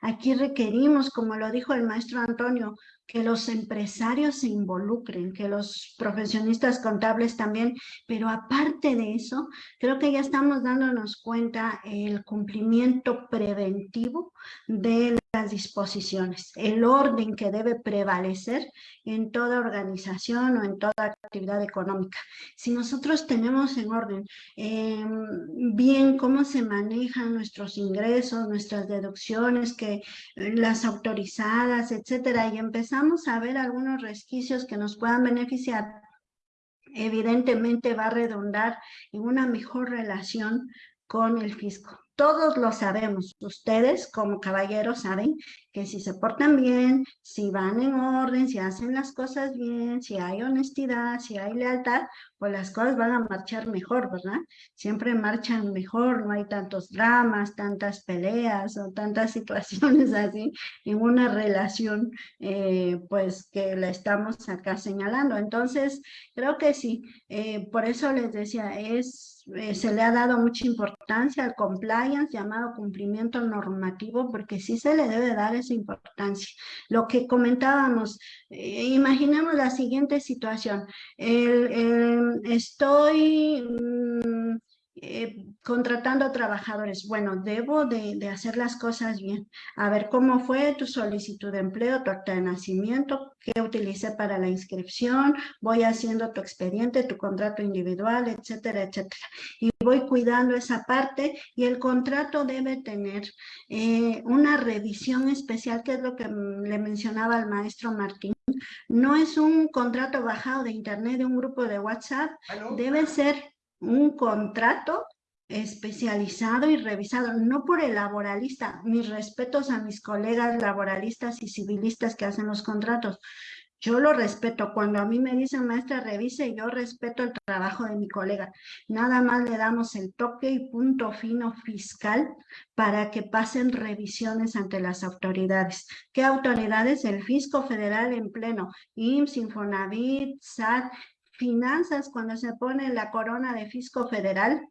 S5: Aquí requerimos, como lo dijo el maestro Antonio, que los empresarios se involucren, que los profesionistas contables también, pero aparte de eso, creo que ya estamos dándonos cuenta el cumplimiento preventivo de las disposiciones, el orden que debe prevalecer en toda organización o en toda actividad económica. Si nosotros tenemos en orden eh, bien cómo se manejan nuestros ingresos, nuestras deducciones, que las autorizadas, etcétera, y empezamos a ver algunos resquicios que nos puedan beneficiar, evidentemente va a redundar en una mejor relación con el fisco. Todos lo sabemos, ustedes como caballeros saben que si se portan bien, si van en orden, si hacen las cosas bien, si hay honestidad, si hay lealtad, pues las cosas van a marchar mejor, ¿verdad? Siempre marchan mejor, no hay tantos dramas, tantas peleas o tantas situaciones así en una relación, eh, pues que la estamos acá señalando. Entonces, creo que sí, eh, por eso les decía, es, eh, se le ha dado mucha importancia al compliance, llamado cumplimiento normativo, porque sí se le debe dar esa importancia. Lo que comentábamos, eh, imaginemos la siguiente situación. El, estoy mmm, eh, contratando trabajadores. Bueno, debo de, de, hacer las cosas bien. A ver, ¿cómo fue tu solicitud de empleo, tu acta de nacimiento? ¿Qué utilicé para la inscripción? Voy haciendo tu expediente, tu contrato individual, etcétera, etcétera. Y voy cuidando esa parte y el contrato debe tener eh, una revisión especial, que es lo que le mencionaba al maestro Martín. No es un contrato bajado de internet de un grupo de WhatsApp, debe ser un contrato especializado y revisado, no por el laboralista. Mis respetos a mis colegas laboralistas y civilistas que hacen los contratos. Yo lo respeto. Cuando a mí me dicen, maestra, revise, yo respeto el trabajo de mi colega. Nada más le damos el toque y punto fino fiscal para que pasen revisiones ante las autoridades. ¿Qué autoridades? El Fisco Federal en pleno, IMSS, Infonavit, SAT, finanzas, cuando se pone la corona de Fisco Federal,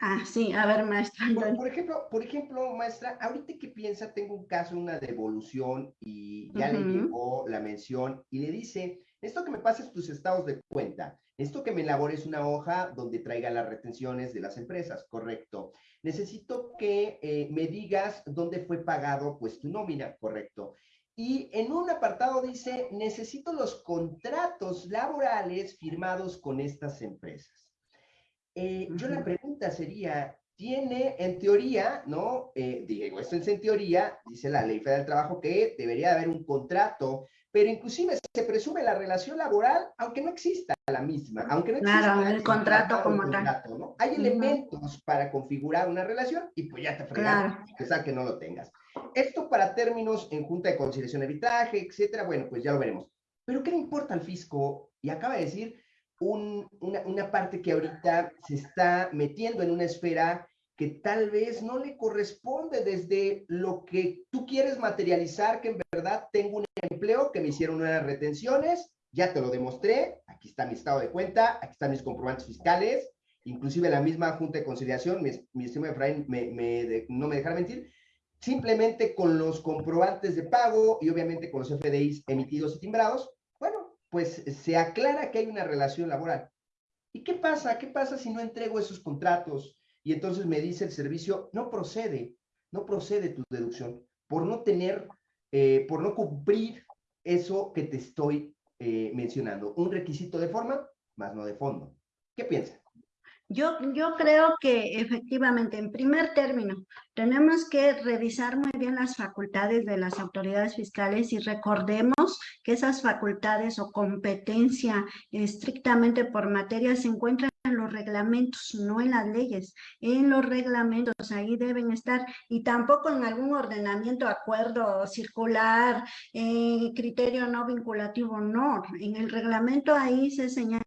S5: Ah, sí, a ver, maestra.
S3: Por, por, ejemplo, por ejemplo, maestra, ahorita que piensa, tengo un caso, una devolución y ya uh -huh. le llegó la mención y le dice, esto que me pases tus estados de cuenta, esto que me elabores una hoja donde traiga las retenciones de las empresas, correcto. Necesito que eh, me digas dónde fue pagado, pues, tu nómina, correcto. Y en un apartado dice, necesito los contratos laborales firmados con estas empresas. Eh, yo la pregunta sería, tiene en teoría, ¿no? Eh, digo, esto es en teoría, dice la Ley Federal del Trabajo que debería haber un contrato pero inclusive se presume la relación laboral, aunque no exista la misma, aunque no exista
S5: claro, el contrato como
S3: contrato,
S5: tal.
S3: ¿no? Hay elementos para configurar una relación y pues ya te fregas, claro. que no lo tengas. Esto para términos en junta de conciliación de arbitraje, etcétera, bueno, pues ya lo veremos. Pero ¿qué le importa al fisco? Y acaba de decir un, una, una parte que ahorita se está metiendo en una esfera que tal vez no le corresponde desde lo que tú quieres materializar, que en verdad tengo un empleo, que me hicieron unas retenciones, ya te lo demostré, aquí está mi estado de cuenta, aquí están mis comprobantes fiscales, inclusive la misma Junta de Conciliación, mi, mi estimado Efraín me, me, no me dejará mentir, simplemente con los comprobantes de pago y obviamente con los FDIs emitidos y timbrados, bueno, pues se aclara que hay una relación laboral. ¿Y qué pasa? ¿Qué pasa si no entrego esos contratos? y entonces me dice el servicio, no procede, no procede tu deducción por no tener, eh, por no cumplir eso que te estoy eh, mencionando. Un requisito de forma, más no de fondo. ¿Qué piensas?
S5: Yo, yo creo que efectivamente, en primer término, tenemos que revisar muy bien las facultades de las autoridades fiscales y recordemos que esas facultades o competencia estrictamente por materia se encuentran en los reglamentos, no en las leyes, en los reglamentos, ahí deben estar, y tampoco en algún ordenamiento, acuerdo circular, eh, criterio no vinculativo, no, en el reglamento ahí se señala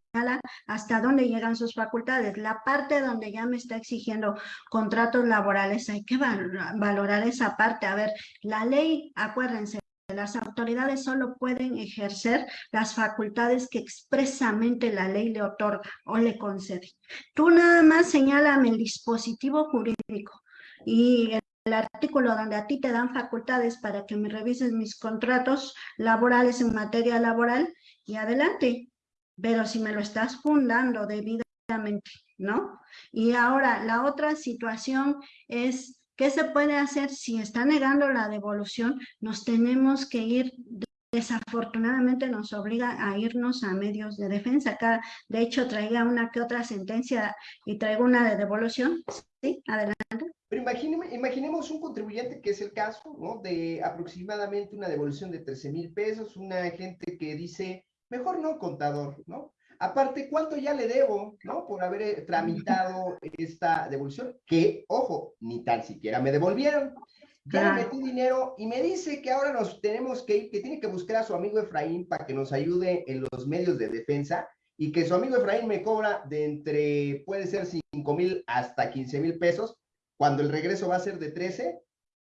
S5: hasta dónde llegan sus facultades. La parte donde ya me está exigiendo contratos laborales, hay que valorar esa parte. A ver, la ley, acuérdense, las autoridades solo pueden ejercer las facultades que expresamente la ley le otorga o le concede. Tú nada más señálame el dispositivo jurídico y el artículo donde a ti te dan facultades para que me revises mis contratos laborales en materia laboral y adelante. Pero si me lo estás fundando debidamente, ¿no? Y ahora, la otra situación es ¿Qué se puede hacer si está negando la devolución? Nos tenemos que ir, desafortunadamente nos obliga a irnos a medios de defensa. Acá, de hecho, traía una que otra sentencia y traigo una de devolución. Sí, adelante.
S3: Pero imaginemos, imaginemos un contribuyente que es el caso, ¿no? De aproximadamente una devolución de 13 mil pesos, una gente que dice, mejor no, contador, ¿no? Aparte, ¿cuánto ya le debo, no? Por haber eh, tramitado esta devolución, que, ojo, ni tan siquiera me devolvieron. Ya le metí dinero y me dice que ahora nos tenemos que ir, que tiene que buscar a su amigo Efraín para que nos ayude en los medios de defensa y que su amigo Efraín me cobra de entre, puede ser 5 mil hasta 15 mil pesos, cuando el regreso va a ser de 13,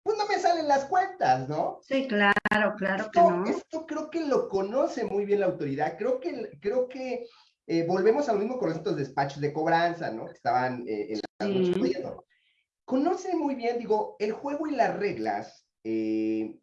S3: pues no me salen las cuentas, ¿no?
S5: Sí, claro, claro que no.
S3: Esto creo que lo conoce muy bien la autoridad, creo que, creo que eh, volvemos a lo mismo con estos despachos de cobranza, ¿no? Que estaban eh, en la sí. Conoce muy bien, digo, el juego y las reglas eh,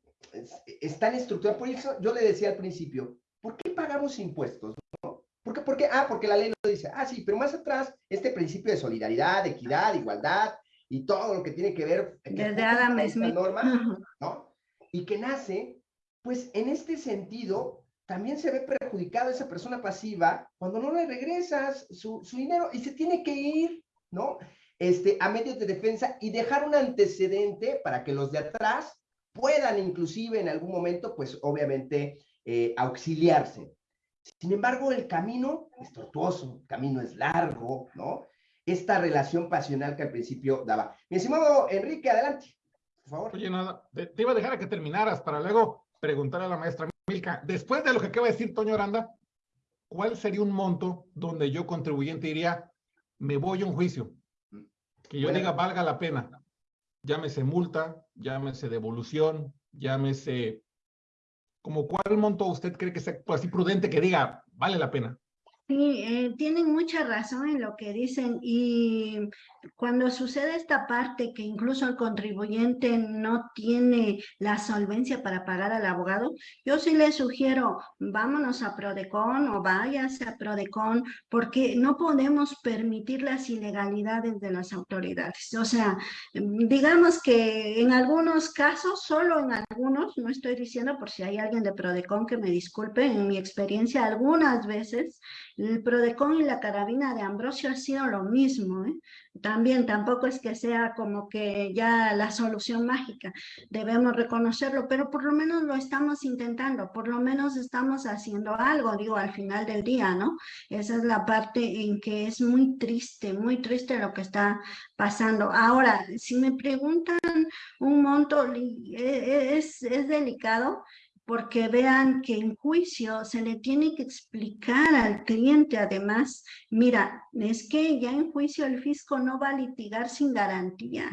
S3: están estructuradas. Por eso yo le decía al principio, ¿por qué pagamos impuestos? ¿no? ¿Por qué, Ah, porque la ley lo dice. Ah, sí, pero más atrás, este principio de solidaridad, equidad, igualdad y todo lo que tiene que ver.
S5: Desde Adam Smith.
S3: Norma, ¿no? Y que nace, pues en este sentido, también se ve perjudicado esa persona pasiva cuando no le regresas su, dinero y se tiene que ir, ¿no? Este, a medios de defensa y dejar un antecedente para que los de atrás puedan inclusive en algún momento, pues obviamente, eh, auxiliarse. Sin embargo, el camino es tortuoso, el camino es largo, ¿no? Esta relación pasional que al principio daba. Mi estimado Enrique, adelante, por favor.
S6: Oye, nada, te, iba a dejar a que terminaras para luego preguntar a la maestra Milka, después de lo que acaba de decir Toño Aranda, ¿cuál sería un monto donde yo contribuyente diría, me voy a un juicio? Que yo diga, valga la pena. Llámese multa, llámese devolución, llámese... ¿Como cuál monto usted cree que sea así prudente que diga, vale la pena?
S5: Sí, eh, tienen mucha razón en lo que dicen y cuando sucede esta parte que incluso el contribuyente no tiene la solvencia para pagar al abogado, yo sí le sugiero, vámonos a Prodecon o váyase a Prodecon porque no podemos permitir las ilegalidades de las autoridades. O sea, digamos que en algunos casos, solo en algunos, no estoy diciendo por si hay alguien de Prodecon que me disculpe, en mi experiencia algunas veces El Prodecon y la carabina de Ambrosio ha sido lo mismo. ¿eh? También tampoco es que sea como que ya la solución mágica, debemos reconocerlo, pero por lo menos lo estamos intentando, por lo menos estamos haciendo algo, digo, al final del día, ¿no? Esa es la parte en que es muy triste, muy triste lo que está pasando. Ahora, si me preguntan un monto, e, e, es, es delicado, porque vean que en juicio se le tiene que explicar al cliente además, mira, es que ya en juicio el fisco no va a litigar sin garantía.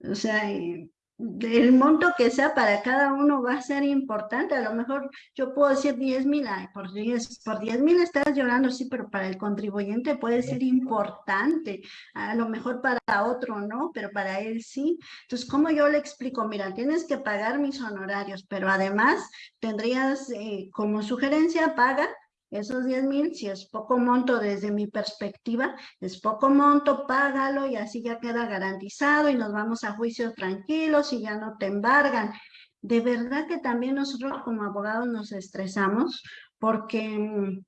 S5: O sea, eh, el monto que sea para cada uno va a ser importante. A lo mejor yo puedo decir 10 mil, por 10 por mil estás llorando, sí, pero para el contribuyente puede ser importante. A lo mejor para otro no, pero para él sí. Entonces, ¿cómo yo le explico? Mira, tienes que pagar mis honorarios, pero además tendrías eh, como sugerencia, paga esos 10 mil, si es poco monto desde mi perspectiva, es poco monto, págalo y así ya queda garantizado y nos vamos a juicio tranquilos y ya no te embargan. De verdad que también nosotros como abogados nos estresamos porque mm,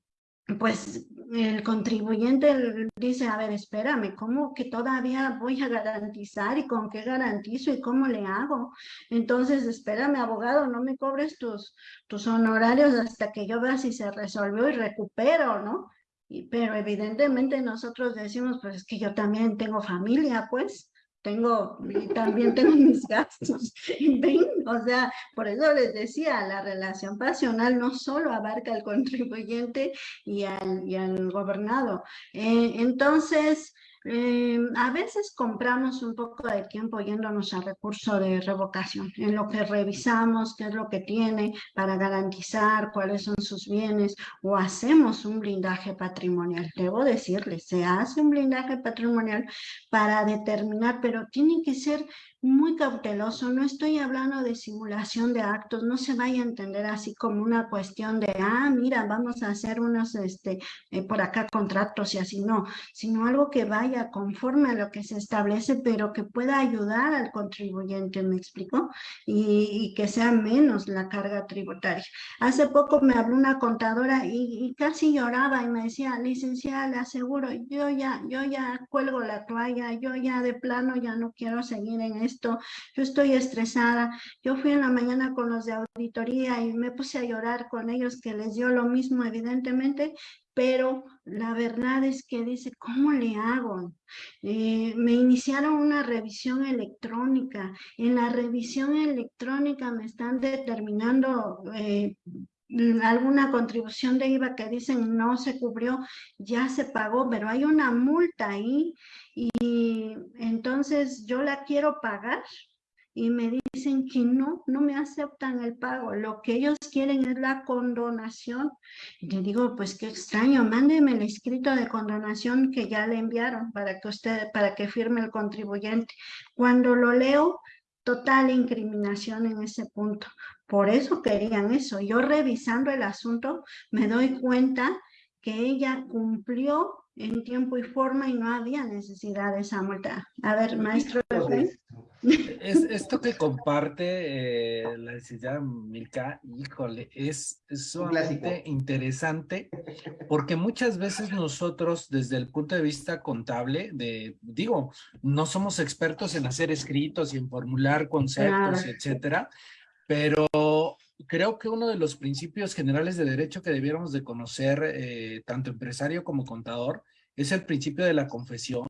S5: pues el contribuyente dice, a ver, espérame, ¿cómo que todavía voy a garantizar y con qué garantizo y cómo le hago? Entonces, espérame, abogado, no me cobres tus, tus honorarios hasta que yo vea si se resolvió y recupero, ¿no? Y, pero evidentemente nosotros decimos, pues es que yo también tengo familia, pues, tengo, también tengo mis gastos. O sea, por eso les decía, la relación pasional no solo abarca al contribuyente y al, y al gobernado. Eh, entonces, eh, a veces compramos un poco de tiempo yéndonos al recurso de revocación, en lo que revisamos qué es lo que tiene para garantizar cuáles son sus bienes o hacemos un blindaje patrimonial. Debo decirles, se hace un blindaje patrimonial para determinar, pero tiene que ser muy cauteloso, no estoy hablando de simulación de actos, no se vaya a entender así como una cuestión de, ah, mira, vamos a hacer unos, este, eh, por acá contratos y así, no, sino algo que vaya conforme a lo que se establece, pero que pueda ayudar al contribuyente, ¿me explico? Y, que sea menos la carga tributaria. Hace poco me habló una contadora y, casi lloraba y me decía, licenciada, le aseguro, yo ya, yo ya cuelgo la toalla, yo ya de plano ya no quiero seguir en yo estoy estresada. Yo fui en la mañana con los de auditoría y me puse a llorar con ellos que les dio lo mismo evidentemente, pero la verdad es que dice, ¿cómo le hago? Eh, me iniciaron una revisión electrónica. En la revisión electrónica me están determinando eh, alguna contribución de IVA que dicen no se cubrió, ya se pagó, pero hay una multa ahí y entonces yo la quiero pagar y me dicen que no, no me aceptan el pago. Lo que ellos quieren es la condonación. Le digo, pues qué extraño, mándeme el escrito de condonación que ya le enviaron para que usted, para que firme el contribuyente. Cuando lo leo, total incriminación en ese punto. Por eso querían eso. Yo revisando el asunto me doy cuenta que ella cumplió en tiempo y forma y no había necesidad de esa multa. A ver, maestro.
S7: Es, esto que comparte eh, la licenciada Milka, híjole, es, es sumamente interesante porque muchas veces nosotros desde el punto de vista contable, de digo, no somos expertos en hacer escritos y en formular conceptos, etcétera, pero creo que uno de los principios generales de derecho que debiéramos de conocer, eh, tanto empresario como contador, es el principio de la confesión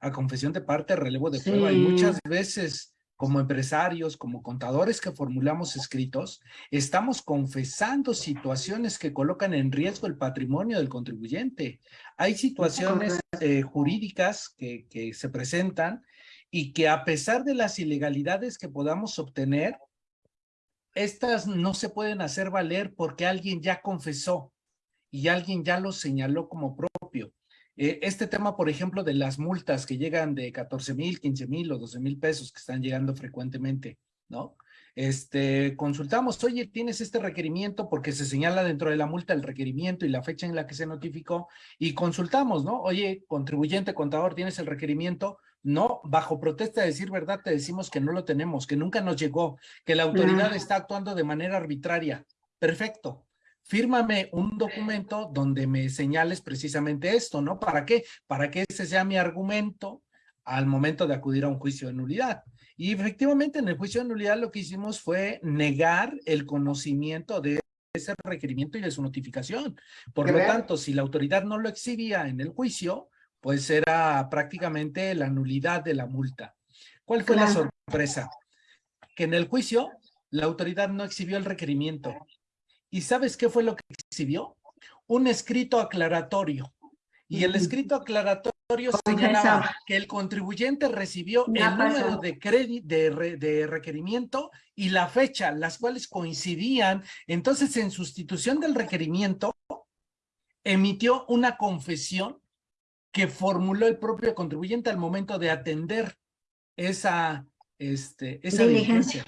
S7: a confesión de parte, relevo de prueba. Y muchas veces como empresarios, como contadores que formulamos escritos, estamos confesando situaciones que colocan en riesgo el patrimonio del contribuyente. Hay situaciones eh, jurídicas que, que se presentan y que a pesar de las ilegalidades que podamos obtener, estas no se pueden hacer valer porque alguien ya confesó y alguien ya lo señaló como propio. Eh, este tema, por ejemplo, de las multas que llegan de 14 mil, 15 mil o 12 mil pesos que están llegando frecuentemente, ¿no? Este, consultamos, oye, tienes este requerimiento porque se señala dentro de la multa el requerimiento y la fecha en la que se notificó y consultamos, ¿no? Oye, contribuyente, contador, ¿tienes el requerimiento? No, bajo protesta de decir verdad te decimos que no lo tenemos, que nunca nos llegó, que la autoridad está actuando de manera arbitraria. Perfecto fírmame un documento donde me señales precisamente esto, ¿no? ¿Para qué? Para que ese sea mi argumento al momento de acudir a un juicio de nulidad. Y efectivamente en el juicio de nulidad lo que hicimos fue negar el conocimiento de ese requerimiento y de su notificación. Por lo tanto, si la autoridad no lo exhibía en el juicio, pues era prácticamente la nulidad de la multa. ¿Cuál fue la sorpresa? Que en el juicio la autoridad no exhibió el requerimiento. ¿Y sabes qué fue lo que exhibió? Un escrito aclaratorio. Y el escrito aclaratorio señalaba que el contribuyente recibió el número de, crédito, de, de, requerimiento y la fecha, las cuales coincidían. Entonces, en sustitución del requerimiento, emitió una confesión que formuló el propio contribuyente al momento de atender esa, este, esa diligencia.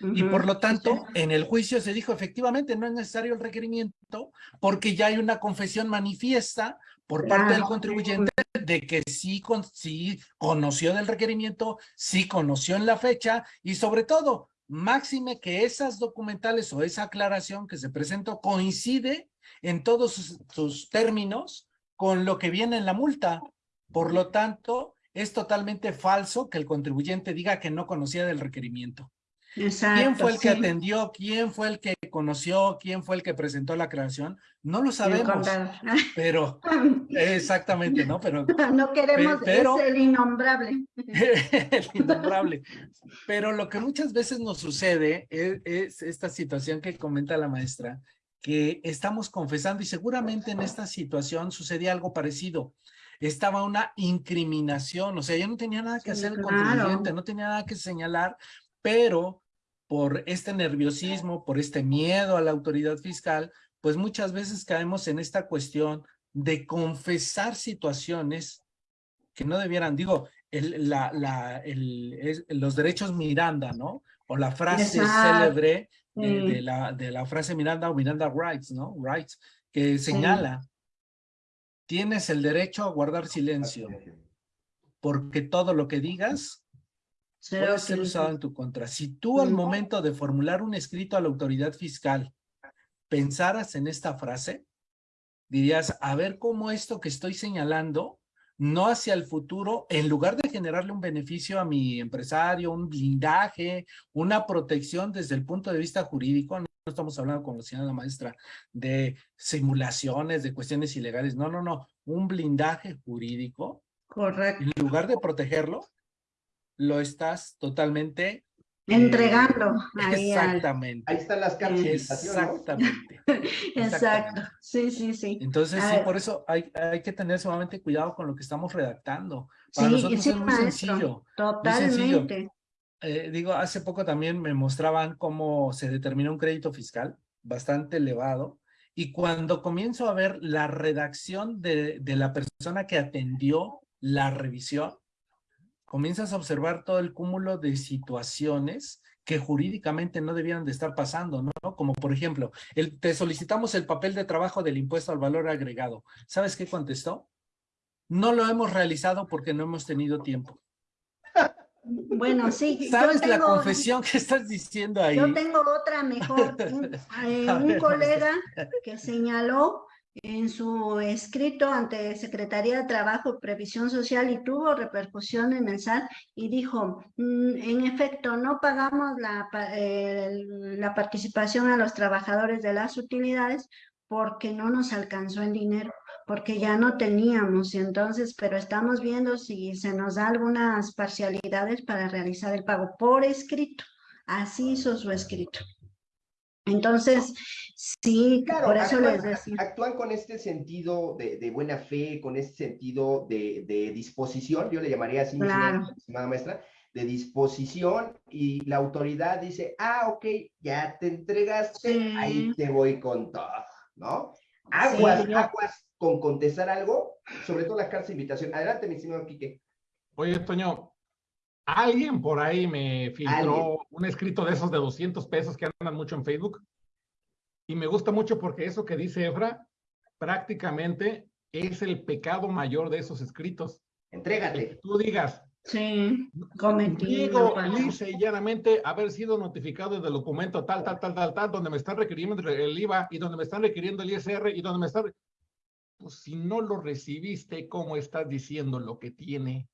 S7: Y por lo tanto, en el juicio se dijo, efectivamente, no es necesario el requerimiento porque ya hay una confesión manifiesta por parte del contribuyente de que sí, con, sí conoció del requerimiento, sí conoció en la fecha y sobre todo, máxime que esas documentales o esa aclaración que se presentó coincide en todos sus, sus términos con lo que viene en la multa. Por lo tanto, es totalmente falso que el contribuyente diga que no conocía del requerimiento. ¿Quién fue el que atendió? ¿Quién fue el que conoció? ¿Quién fue el que presentó la creación? No lo sabemos, pero exactamente, ¿no? Pero
S5: no queremos pero, es el innombrable.
S7: el innombrable. Pero lo que muchas veces nos sucede es, es esta situación que comenta la maestra, que estamos confesando y seguramente en esta situación sucedía algo parecido estaba una incriminación, o sea, ya no tenía nada que hacer el contribuyente, no tenía nada que señalar, pero por este nerviosismo, por este miedo a la autoridad fiscal, pues muchas veces caemos en esta cuestión de confesar situaciones que no debieran, digo, el, la, la, el, los derechos Miranda, ¿no? O la frase célebre de, la, de la frase Miranda o Miranda Rights, ¿no? Rights, que señala, tienes el derecho a guardar silencio, porque todo lo que digas puede ser usado en tu contra. Si tú al momento de formular un escrito a la autoridad fiscal pensaras en esta frase, dirías, a ver cómo esto que estoy señalando, no hacia el futuro, en lugar de generarle un beneficio a mi empresario, un blindaje, una protección desde el punto de vista jurídico, no estamos hablando, decía la maestra, de simulaciones, de cuestiones ilegales, no, no, no, un blindaje jurídico.
S5: Correcto.
S7: En lugar de protegerlo, lo estás totalmente
S5: entregando.
S7: ahí exactamente.
S3: Ahí están las cartas.
S7: Exactamente.
S5: Exacto. Sí, sí, sí.
S7: Entonces, sí, por eso hay, hay que tener sumamente cuidado con lo que estamos redactando. Para nosotros es muy sencillo.
S5: Totalmente.
S7: Eh, digo, hace poco también me mostraban cómo se determina un crédito fiscal bastante elevado y cuando comienzo a ver la redacción de, de la persona que atendió la revisión, comienzas a observar todo el cúmulo de situaciones que jurídicamente no debían de estar pasando, ¿no? Como por ejemplo, el, te solicitamos el papel de trabajo del impuesto al valor agregado. ¿Sabes qué contestó? No lo hemos realizado porque no hemos tenido tiempo.
S5: Bueno, sí.
S7: ¿Sabes la confesión que estás diciendo ahí?
S5: Yo tengo otra mejor. Un, eh, un colega que señaló en su escrito ante Secretaría de Trabajo y Previsión Social y tuvo repercusión en el SAT y dijo, mm, en efecto, no pagamos la, la participación a los trabajadores de las utilidades porque no nos alcanzó el dinero, porque ya no teníamos, entonces, pero estamos viendo si se nos da algunas parcialidades para realizar el pago por escrito. Así hizo su escrito. Entonces, sí, por eso
S3: actúan,
S5: les decía.
S3: Actúan con este sentido de, de buena fe, con este sentido de, de, disposición, yo le llamaría así,
S5: claro.
S3: estimada maestra, de disposición y la autoridad dice, ah, ok, ya te entregaste, sí. ahí te voy con todo, ¿no? Aguas, sí, yo... aguas con contestar algo, sobre todo las cartas de invitación. Adelante, mi estimado Quique.
S6: Oye, Toño, Alguien por ahí me filtró ¿Alguien? un escrito de esos de 200 pesos que andan mucho en Facebook. Y me gusta mucho porque eso que dice Efra prácticamente es el pecado mayor de esos escritos.
S3: Entrégate.
S6: Que tú digas,
S5: Sí, cometí.
S6: Digo, llanamente haber sido notificado del documento tal, tal, tal, tal, tal, donde me están requiriendo el IVA y donde me están requiriendo el ISR y donde me están... Pues si no lo recibiste, ¿cómo estás diciendo lo que tiene?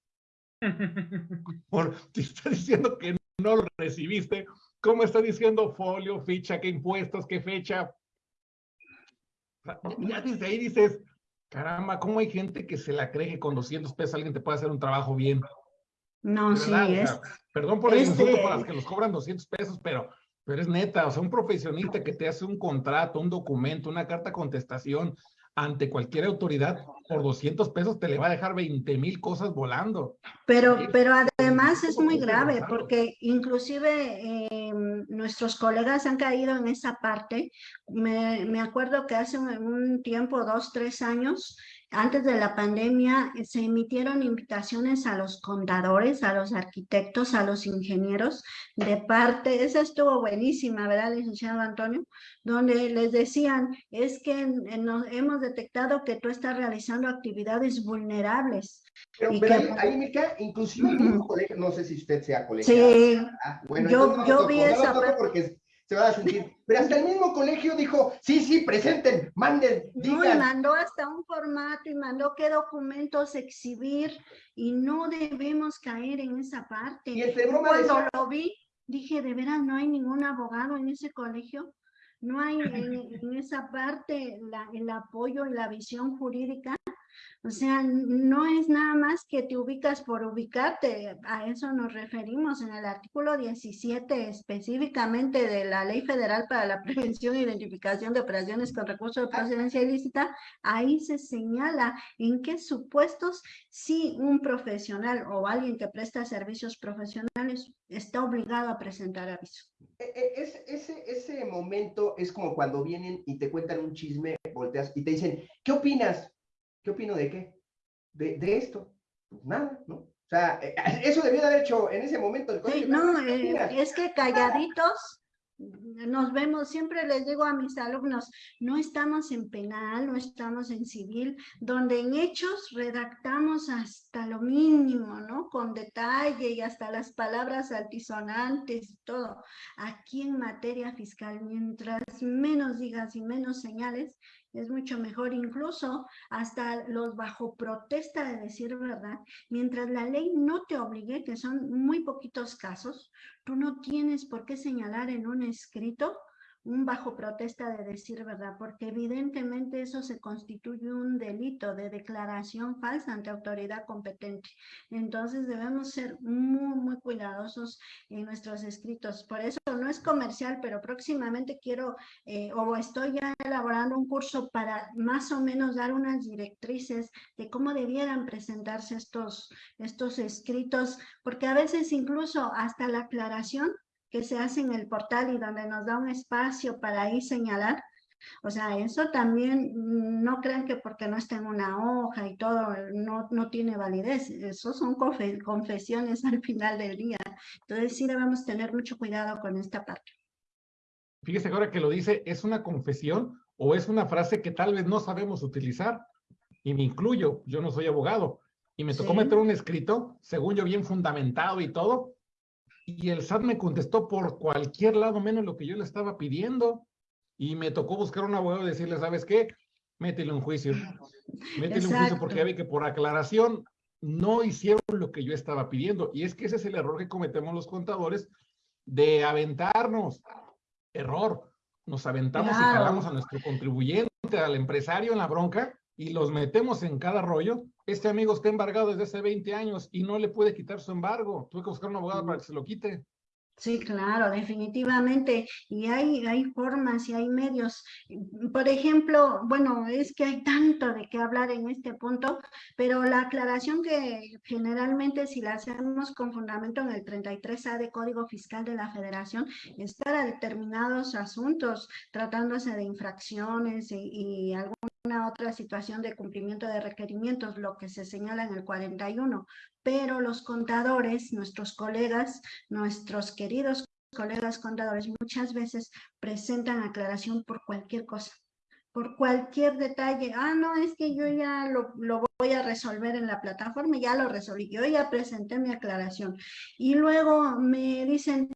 S6: Por, te está diciendo que no lo recibiste, ¿cómo está diciendo folio, ficha, qué impuestos, qué fecha? Ya desde ahí dices, caramba, ¿cómo hay gente que se la cree que con 200 pesos alguien te puede hacer un trabajo bien?
S5: No,
S6: De
S5: sí,
S6: verdad, o
S5: es,
S6: sea, perdón por el
S5: este-
S6: insulto para los que los cobran 200 pesos, pero, pero es neta, o sea, un profesionista que te hace un contrato, un documento, una carta contestación ante cualquier autoridad, por 200 pesos te le va a dejar 20 mil cosas volando.
S5: Pero,
S6: Sí,
S5: pero además es muy grave porque inclusive eh, nuestros colegas han caído en esa parte. Me, me acuerdo que hace un, un tiempo, dos, tres años, antes de la pandemia, eh, se emitieron invitaciones a los contadores, a los arquitectos, a los ingenieros de parte, esa estuvo buenísima, ¿verdad, licenciado Antonio? Donde les decían, es que eh, nos hemos detectado que tú estás realizando actividades vulnerables.
S3: Pero, pero
S5: que-
S3: ahí, Mica, inclusive el mismo colegio, no sé si usted sea colegio.
S5: Sí,
S3: bueno,
S5: Yo-
S3: no
S5: yo vi esa
S3: porque se va a sentir. Pero hasta el mismo colegio dijo, sí, sí, presenten, manden,
S5: No, y
S3: digan.
S5: mandó hasta un formato y mandó qué documentos exhibir y no debemos caer en esa parte.
S3: Y entre broma
S5: Cuando
S3: decía,
S5: lo vi, dije, de veras, no hay ningún abogado en ese colegio. No hay en, en esa parte la- el apoyo y la visión jurídica. O sea, no es nada más que te ubicas por ubicarte, a eso nos referimos en el artículo 17 específicamente de la Ley Federal para la Prevención e Identificación de Operaciones con Recursos de Procedencia Ilícita, ahí se señala en qué supuestos si un profesional o alguien que presta servicios profesionales está obligado a presentar aviso.
S3: e- e- ese, ese, momento es como cuando vienen y te cuentan un chisme, volteas y te dicen, ¿qué opinas? ¿Qué opino de qué? De, de esto. Pues nada, ¿no? O sea, eh, eso debió de haber hecho en ese momento el
S5: Sí, no,
S3: ¿qué
S5: eh, es que calladitos nos vemos, siempre les digo a mis alumnos, no estamos en penal, no estamos en civil, donde en hechos redactamos hasta lo mínimo, ¿no? Con detalle y hasta las palabras altisonantes y todo. Aquí en materia fiscal, mientras menos digas y menos señales, es mucho mejor, incluso hasta los bajo protesta de decir verdad, mientras la ley no te obligue, que son muy poquitos casos, tú no tienes por qué señalar en un escrito bajo protesta de decir verdad, porque evidentemente eso se constituye un delito de declaración falsa ante autoridad competente. Entonces debemos ser muy, muy cuidadosos en nuestros escritos. Por eso no es comercial, pero próximamente quiero eh, o estoy ya elaborando un curso para más o menos dar unas directrices de cómo debieran presentarse estos, estos escritos, porque a veces incluso hasta la aclaración que se hace en el portal y donde nos da un espacio para ahí señalar, o sea, eso también mm, no crean que porque no está en una hoja y todo, no, no tiene validez. Eso son confe- confesiones al final del día. Entonces sí debemos tener mucho cuidado con esta parte.
S6: Fíjese ahora que lo dice, ¿es una confesión o es una frase que tal vez no sabemos utilizar? Y me incluyo, yo no soy abogado. Y me tocó
S5: Sí.
S6: meter un escrito, según yo bien fundamentado y todo, y el SAT me contestó por cualquier lado menos lo que yo le estaba pidiendo. Y me tocó buscar un abogado y decirle, ¿sabes qué? Métele un juicio. Métele un juicio porque ya vi que por aclaración no hicieron lo que yo estaba pidiendo. Y es que ese es el error que cometemos los contadores de aventarnos. Error. Nos aventamos y
S5: Claro.
S6: jalamos a nuestro contribuyente, al empresario en la bronca y los metemos en cada rollo. Este amigo está embargado desde hace 20 años y no le puede quitar su embargo. Tuve que buscar un abogado para que se lo quite.
S5: Sí, claro, definitivamente. Y hay, hay formas y hay medios. Por ejemplo, bueno, es que hay tanto de qué hablar en este punto, pero la aclaración que generalmente si la hacemos con fundamento en el 33A de Código Fiscal de la Federación es para determinados asuntos, tratándose de infracciones y, y alguna otra situación de cumplimiento de requerimientos, lo que se señala en el 41 pero los contadores, nuestros colegas, nuestros queridos colegas contadores, muchas veces presentan aclaración por cualquier cosa. por cualquier detalle. Ah, no, es que yo ya lo, lo, voy a resolver en la plataforma, ya lo resolví, yo ya presenté mi aclaración. Y luego me dicen,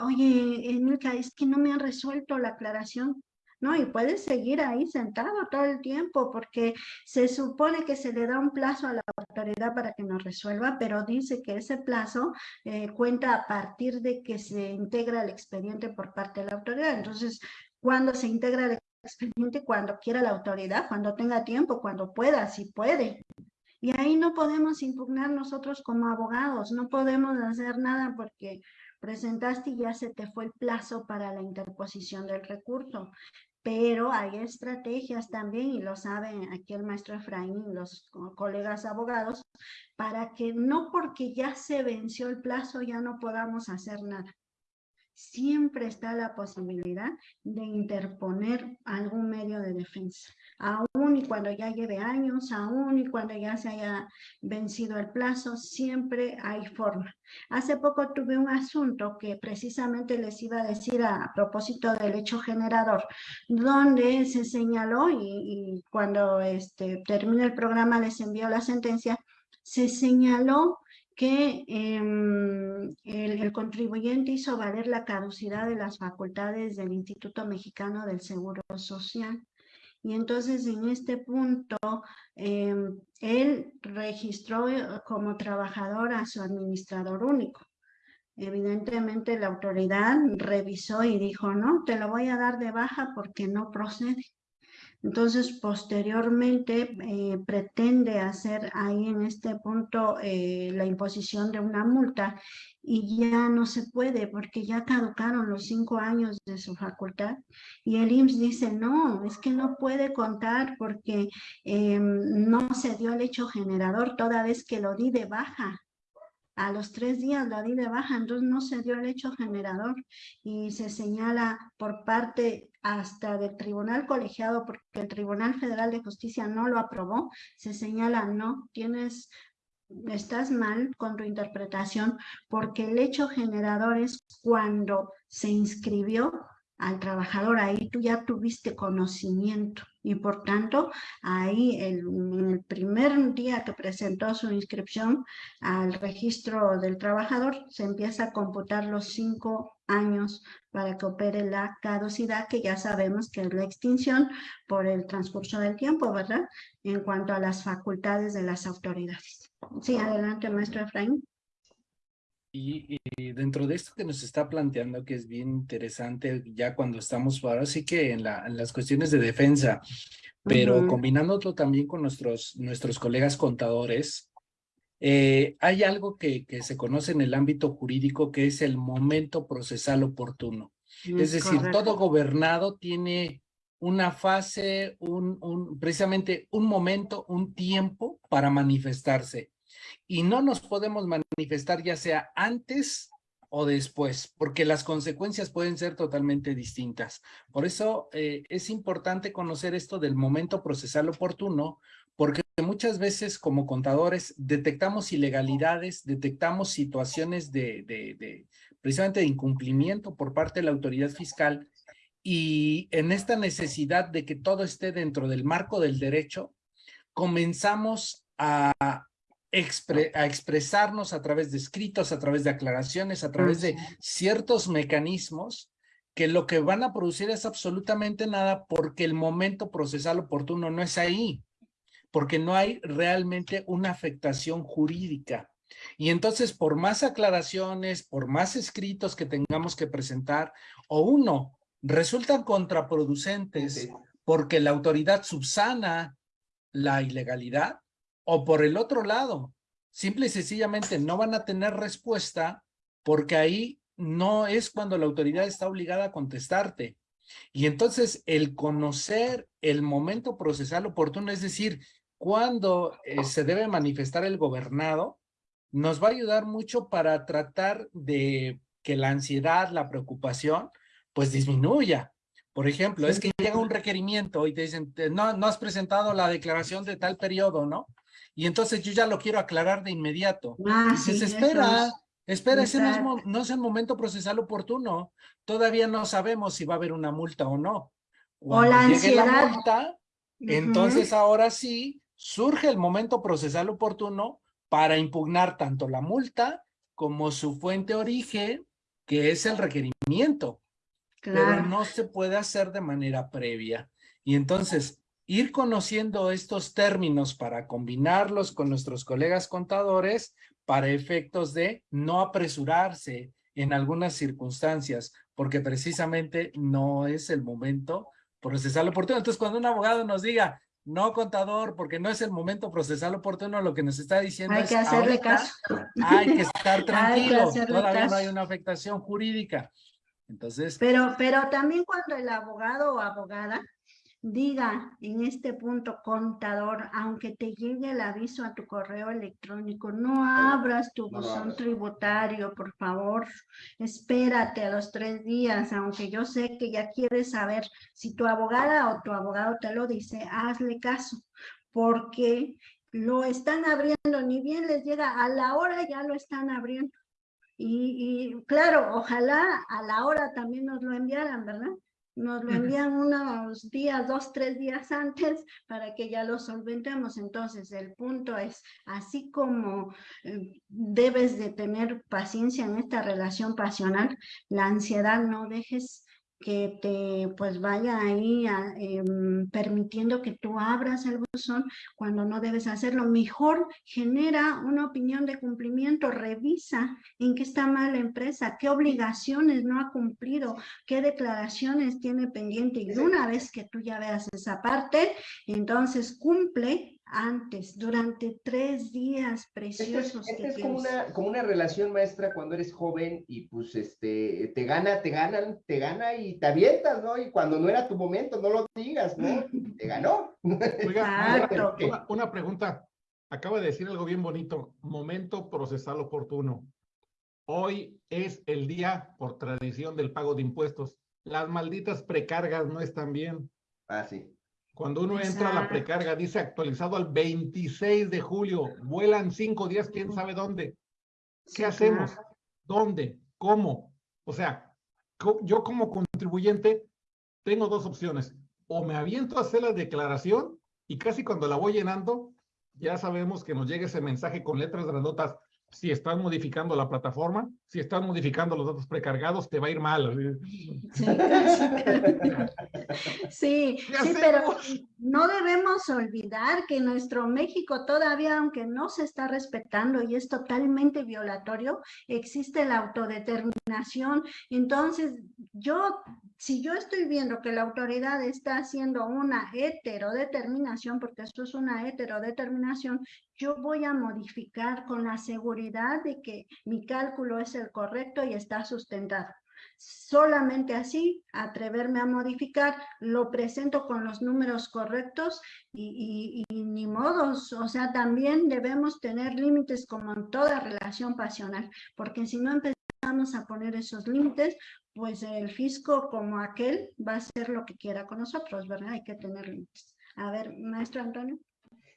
S5: oye, Emilka, es que no me han resuelto la aclaración. ¿No? Y puedes seguir ahí sentado todo el tiempo porque se supone que se le da un plazo a la autoridad para que nos resuelva, pero dice que ese plazo eh, cuenta a partir de que se integra el expediente por parte de la autoridad. Entonces, cuando se integra el expediente? Cuando quiera la autoridad, cuando tenga tiempo, cuando pueda, si puede. Y ahí no podemos impugnar nosotros como abogados, no podemos hacer nada porque presentaste y ya se te fue el plazo para la interposición del recurso pero hay estrategias también, y lo saben aquí el maestro Efraín los colegas abogados, para que no porque ya se venció el plazo ya no podamos hacer nada. Siempre está la posibilidad de interponer algún medio de defensa aún y cuando ya lleve años, aún y cuando ya se haya vencido el plazo, siempre hay forma. Hace poco tuve un asunto que precisamente les iba a decir a, propósito del hecho generador, donde se señaló y, cuando este, termine el programa les envió la sentencia, se señaló que em, el, contribuyente hizo valer la caducidad de las facultades del Instituto Mexicano del Seguro Social. Y entonces en este punto, em, él registró eh, como trabajador a su administrador único. Evidentemente la autoridad revisó y dijo, no, te lo voy a dar de baja porque no procede. Entonces, posteriormente eh, pretende hacer ahí en este punto eh, la imposición de una multa y ya no se puede porque ya caducaron los cinco años de su facultad. Y el IMSS dice, no, es que no puede contar porque em, no se dio el hecho generador toda vez que lo di de baja a los tres días lo di de baja, entonces no se dio el hecho generador y se señala por parte hasta del tribunal colegiado, porque el Tribunal Federal de Justicia no lo aprobó, se señala, no, tienes, estás mal con tu interpretación, porque el hecho generador es cuando se inscribió al trabajador, ahí tú ya tuviste conocimiento y por tanto ahí en el primer día que presentó su inscripción al registro del trabajador se empieza a computar los cinco años para que opere la caducidad que ya sabemos que es la extinción por el transcurso del tiempo, ¿verdad? En cuanto a las facultades de las autoridades. Sí, adelante maestro Efraín.
S7: Y, dentro de esto que nos está planteando, que es bien interesante, ya cuando estamos ahora sí que en, la, en las cuestiones de defensa, pero combinándolo también con nuestros, nuestros colegas contadores, eh, hay algo que, que, se conoce en el ámbito jurídico que es el momento procesal oportuno. Mm, es decir, todo gobernado tiene una fase, un, un, precisamente un momento, un tiempo para manifestarse y no nos podemos manifestar ya sea antes o después, porque las consecuencias pueden ser totalmente distintas. Por eso eh, es importante conocer esto del momento procesal oportuno, porque muchas veces como contadores detectamos ilegalidades, detectamos situaciones de, de, precisamente de incumplimiento por parte de la autoridad fiscal y en esta necesidad de que todo esté dentro del marco del derecho, comenzamos a a expresarnos a través de escritos, a través de aclaraciones, a través de ciertos mecanismos que lo que van a producir es absolutamente nada porque el momento procesal oportuno no es ahí, porque no hay realmente una afectación jurídica. Y entonces, por más aclaraciones, por más escritos que tengamos que presentar, o uno, resultan contraproducentes porque la autoridad subsana la ilegalidad, o por el otro lado, simple y sencillamente no van a tener respuesta porque ahí no es cuando la autoridad está obligada a contestarte. Y entonces el conocer el momento procesal oportuno, es decir, cuando eh, se debe manifestar el gobernado, nos va a ayudar mucho para tratar de que la ansiedad, la preocupación, pues disminuya. Por ejemplo, es que llega un requerimiento y te dicen, no, no has presentado la declaración de tal periodo, ¿no? Y entonces yo ya lo quiero aclarar de inmediato. Ah, sí, espera, espera, ese no es, no es el momento procesal oportuno. Todavía no sabemos si va a haber una multa o no. Cuando
S5: la
S7: llegue la
S5: ansiedad.
S7: multa, entonces ahora sí surge el momento procesal oportuno para impugnar tanto la multa como su fuente origen, que es el requerimiento. pero no se puede hacer de manera previa. Y entonces, ir conociendo estos términos para combinarlos con nuestros colegas contadores para efectos de no apresurarse en algunas circunstancias, porque precisamente no es el momento procesal oportuno. Entonces, cuando un abogado nos diga, no contador, porque no es el momento procesal oportuno, lo que nos está diciendo
S5: Hay
S7: es
S5: que hacerle
S7: ahorita
S5: caso.
S7: Hay que estar tranquilo,
S5: hacerle
S7: todavía no hay una afectación jurídica. Entonces,
S5: Pero, pero también cuando el abogado o abogada diga en este punto, contador, aunque te llegue el aviso a tu correo electrónico, no abras tu buzón tributario, por favor. Espérate a los tres días, aunque yo sé que ya quieres saber si tu abogada o tu abogado te lo dice, hazle caso, porque lo están abriendo, ni bien les llega a la hora, ya lo están abriendo. Y, y claro, ojalá a la hora también nos lo enviaran, ¿verdad? Nos lo envían unos días, dos, tres días antes para que ya lo solventemos. Entonces, el punto es, así como eh, debes de tener paciencia en esta relación pasional, la ansiedad no dejes que te pues vaya ahí a, em, permitiendo que tú abras el buzón cuando no debes hacerlo. Mejor genera una opinión de cumplimiento, revisa en qué está mal la empresa, qué obligaciones no ha cumplido, qué declaraciones tiene pendiente. Y una vez que tú ya veas esa parte, entonces cumple antes, durante tres días
S3: es,
S5: preciosos que
S3: es como una, como una relación maestra cuando eres joven y pues este, te gana, te ganan, te gana y te avientas, ¿no? Y cuando no era tu momento, no lo digas, ¿no? Te ganó.
S6: Oiga, una- una pregunta. Acaba de decir algo bien bonito. Momento procesal oportuno. Hoy es el día, por tradición, del pago de impuestos. Las malditas precargas no están bien.
S3: Ah, sí.
S6: Cuando uno entra a la precarga, dice actualizado al 26 de julio. Vuelan cinco días, quién sabe dónde.
S5: Sí,
S6: ¿Qué hacemos?
S5: claro.
S6: ¿Dónde? ¿Cómo? O sea, yo como contribuyente tengo dos opciones. O me aviento a hacer la declaración y casi cuando la voy llenando, ya sabemos que nos llega ese mensaje con letras grandotas. Si estás modificando la plataforma, si estás modificando los datos precargados, te va a ir mal.
S5: Sí, sí,
S6: ¿Qué
S5: sí, pero no debemos olvidar que nuestro México todavía, aunque no se está respetando y es totalmente violatorio, existe la autodeterminación. Entonces, yo, si yo estoy viendo que la autoridad está haciendo una heterodeterminación, porque esto es una heterodeterminación, yo voy a modificar con la seguridad de que mi cálculo es el correcto y está sustentado. Solamente así, atreverme a modificar, lo presento con los números correctos y, y- ni modos, o sea, también debemos tener límites como en toda relación pasional, porque si no empezamos a poner esos límites, pues el fisco como aquel va a hacer lo que quiera con nosotros, ¿verdad? Hay que tener límites. A ver, maestro Antonio.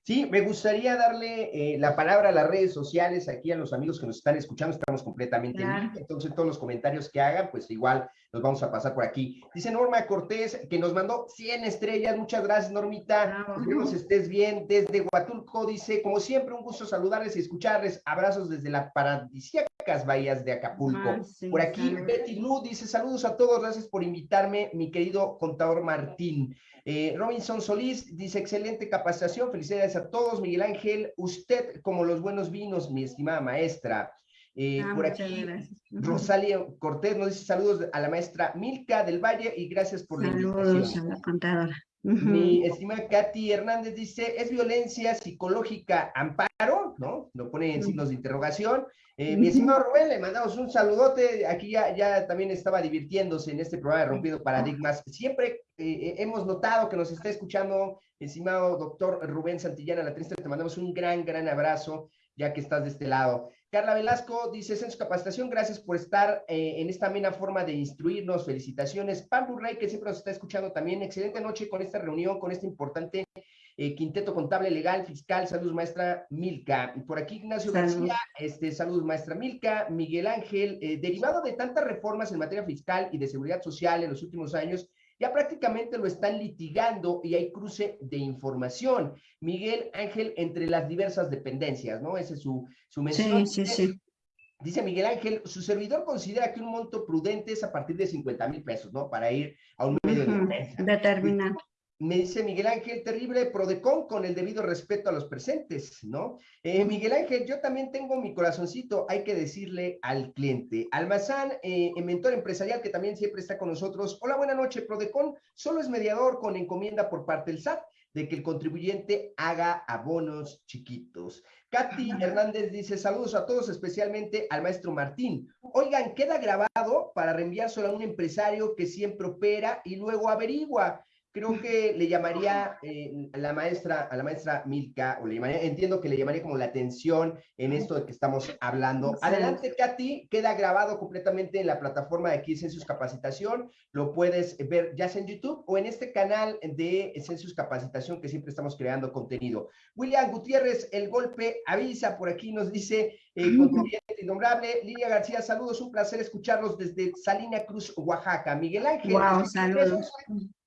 S3: Sí, me gustaría darle eh, la palabra a las redes sociales, aquí a los amigos que nos están escuchando, estamos completamente en vivo, entonces todos los comentarios que hagan, pues igual los vamos a pasar por aquí. Dice Norma Cortés, que nos mandó 100 estrellas, muchas gracias Normita,
S5: Bravo.
S3: esperemos estés bien, desde Huatulco, dice, como siempre, un gusto saludarles y escucharles, abrazos desde las paradisíacas bahías de Acapulco.
S5: Ah, sí,
S3: Por aquí. Betty Lu dice, saludos a todos, gracias por invitarme, mi querido contador Martín. Eh, Robinson Solís dice, excelente capacitación, felicidades a todos. Miguel Ángel, usted como los buenos vinos, mi estimada maestra. Eh,
S5: Ah,
S3: por aquí,
S5: gracias.
S3: Rosalia Cortés nos dice saludos a la maestra Milka del Valle y gracias por la
S5: Saludos
S3: invitación.
S5: a la contadora.
S3: Mi estimada Katy Hernández dice, ¿es violencia psicológica amparo? ¿No? Lo pone en signos de interrogación. Eh, mi estimado Rubén, le mandamos un saludote. Aquí ya, ya también estaba divirtiéndose en este programa de Rompiendo Paradigmas. Siempre eh, eh, hemos notado que nos está escuchando, estimado doctor Rubén Santillana Latrista. Te mandamos un gran, gran abrazo, ya que estás de este lado. Carla Velasco dice, en su capacitación, gracias por estar eh, en esta amena forma de instruirnos. Felicitaciones. Pablo Rey, que siempre nos está escuchando también. Excelente noche con esta reunión, con este importante eh, quinteto contable legal, fiscal. Saludos, maestra Milka. Por aquí, Ignacio. García, este, saludos, maestra Milka. Miguel Ángel, eh, derivado de tantas reformas en materia fiscal y de seguridad social en los últimos años, ya prácticamente lo están litigando y hay cruce de información. Miguel Ángel, entre las diversas dependencias, ¿no? Ese es su, su mención.
S5: Sí, sí, sí.
S3: Dice Miguel Ángel, su servidor considera que un monto prudente es a partir de 50 mil pesos, ¿no? Para ir a un medio de defensa.
S5: Determinante.
S3: Me dice Miguel Ángel, terrible Prodecon con el debido respeto a los presentes, ¿no? Eh, Miguel Ángel, yo también tengo mi corazoncito, hay que decirle al cliente. Almazán, eh, mentor empresarial que también siempre está con nosotros. Hola, buena noche. Prodecon solo es mediador con encomienda por parte del SAT de que el contribuyente haga abonos chiquitos. Katy Hernández dice, saludos a todos, especialmente al maestro Martín. Oigan, queda grabado para reenviárselo a un empresario que siempre opera y luego averigua creo que le llamaría eh, a la maestra, a la maestra Milka, o le llamaría, entiendo que le llamaría como la atención en esto de que estamos hablando. Adelante, Katy, queda grabado completamente en la plataforma de aquí Census Capacitación, lo puedes ver ya sea en YouTube o en este canal de Census Capacitación que siempre estamos creando contenido. William Gutiérrez, el golpe avisa, por aquí nos dice, eh, contribuyente innombrable, Lidia García, saludos, un placer escucharlos desde Salina Cruz, Oaxaca. Miguel Ángel,
S5: Wow,
S3: ¿es-
S5: saludos.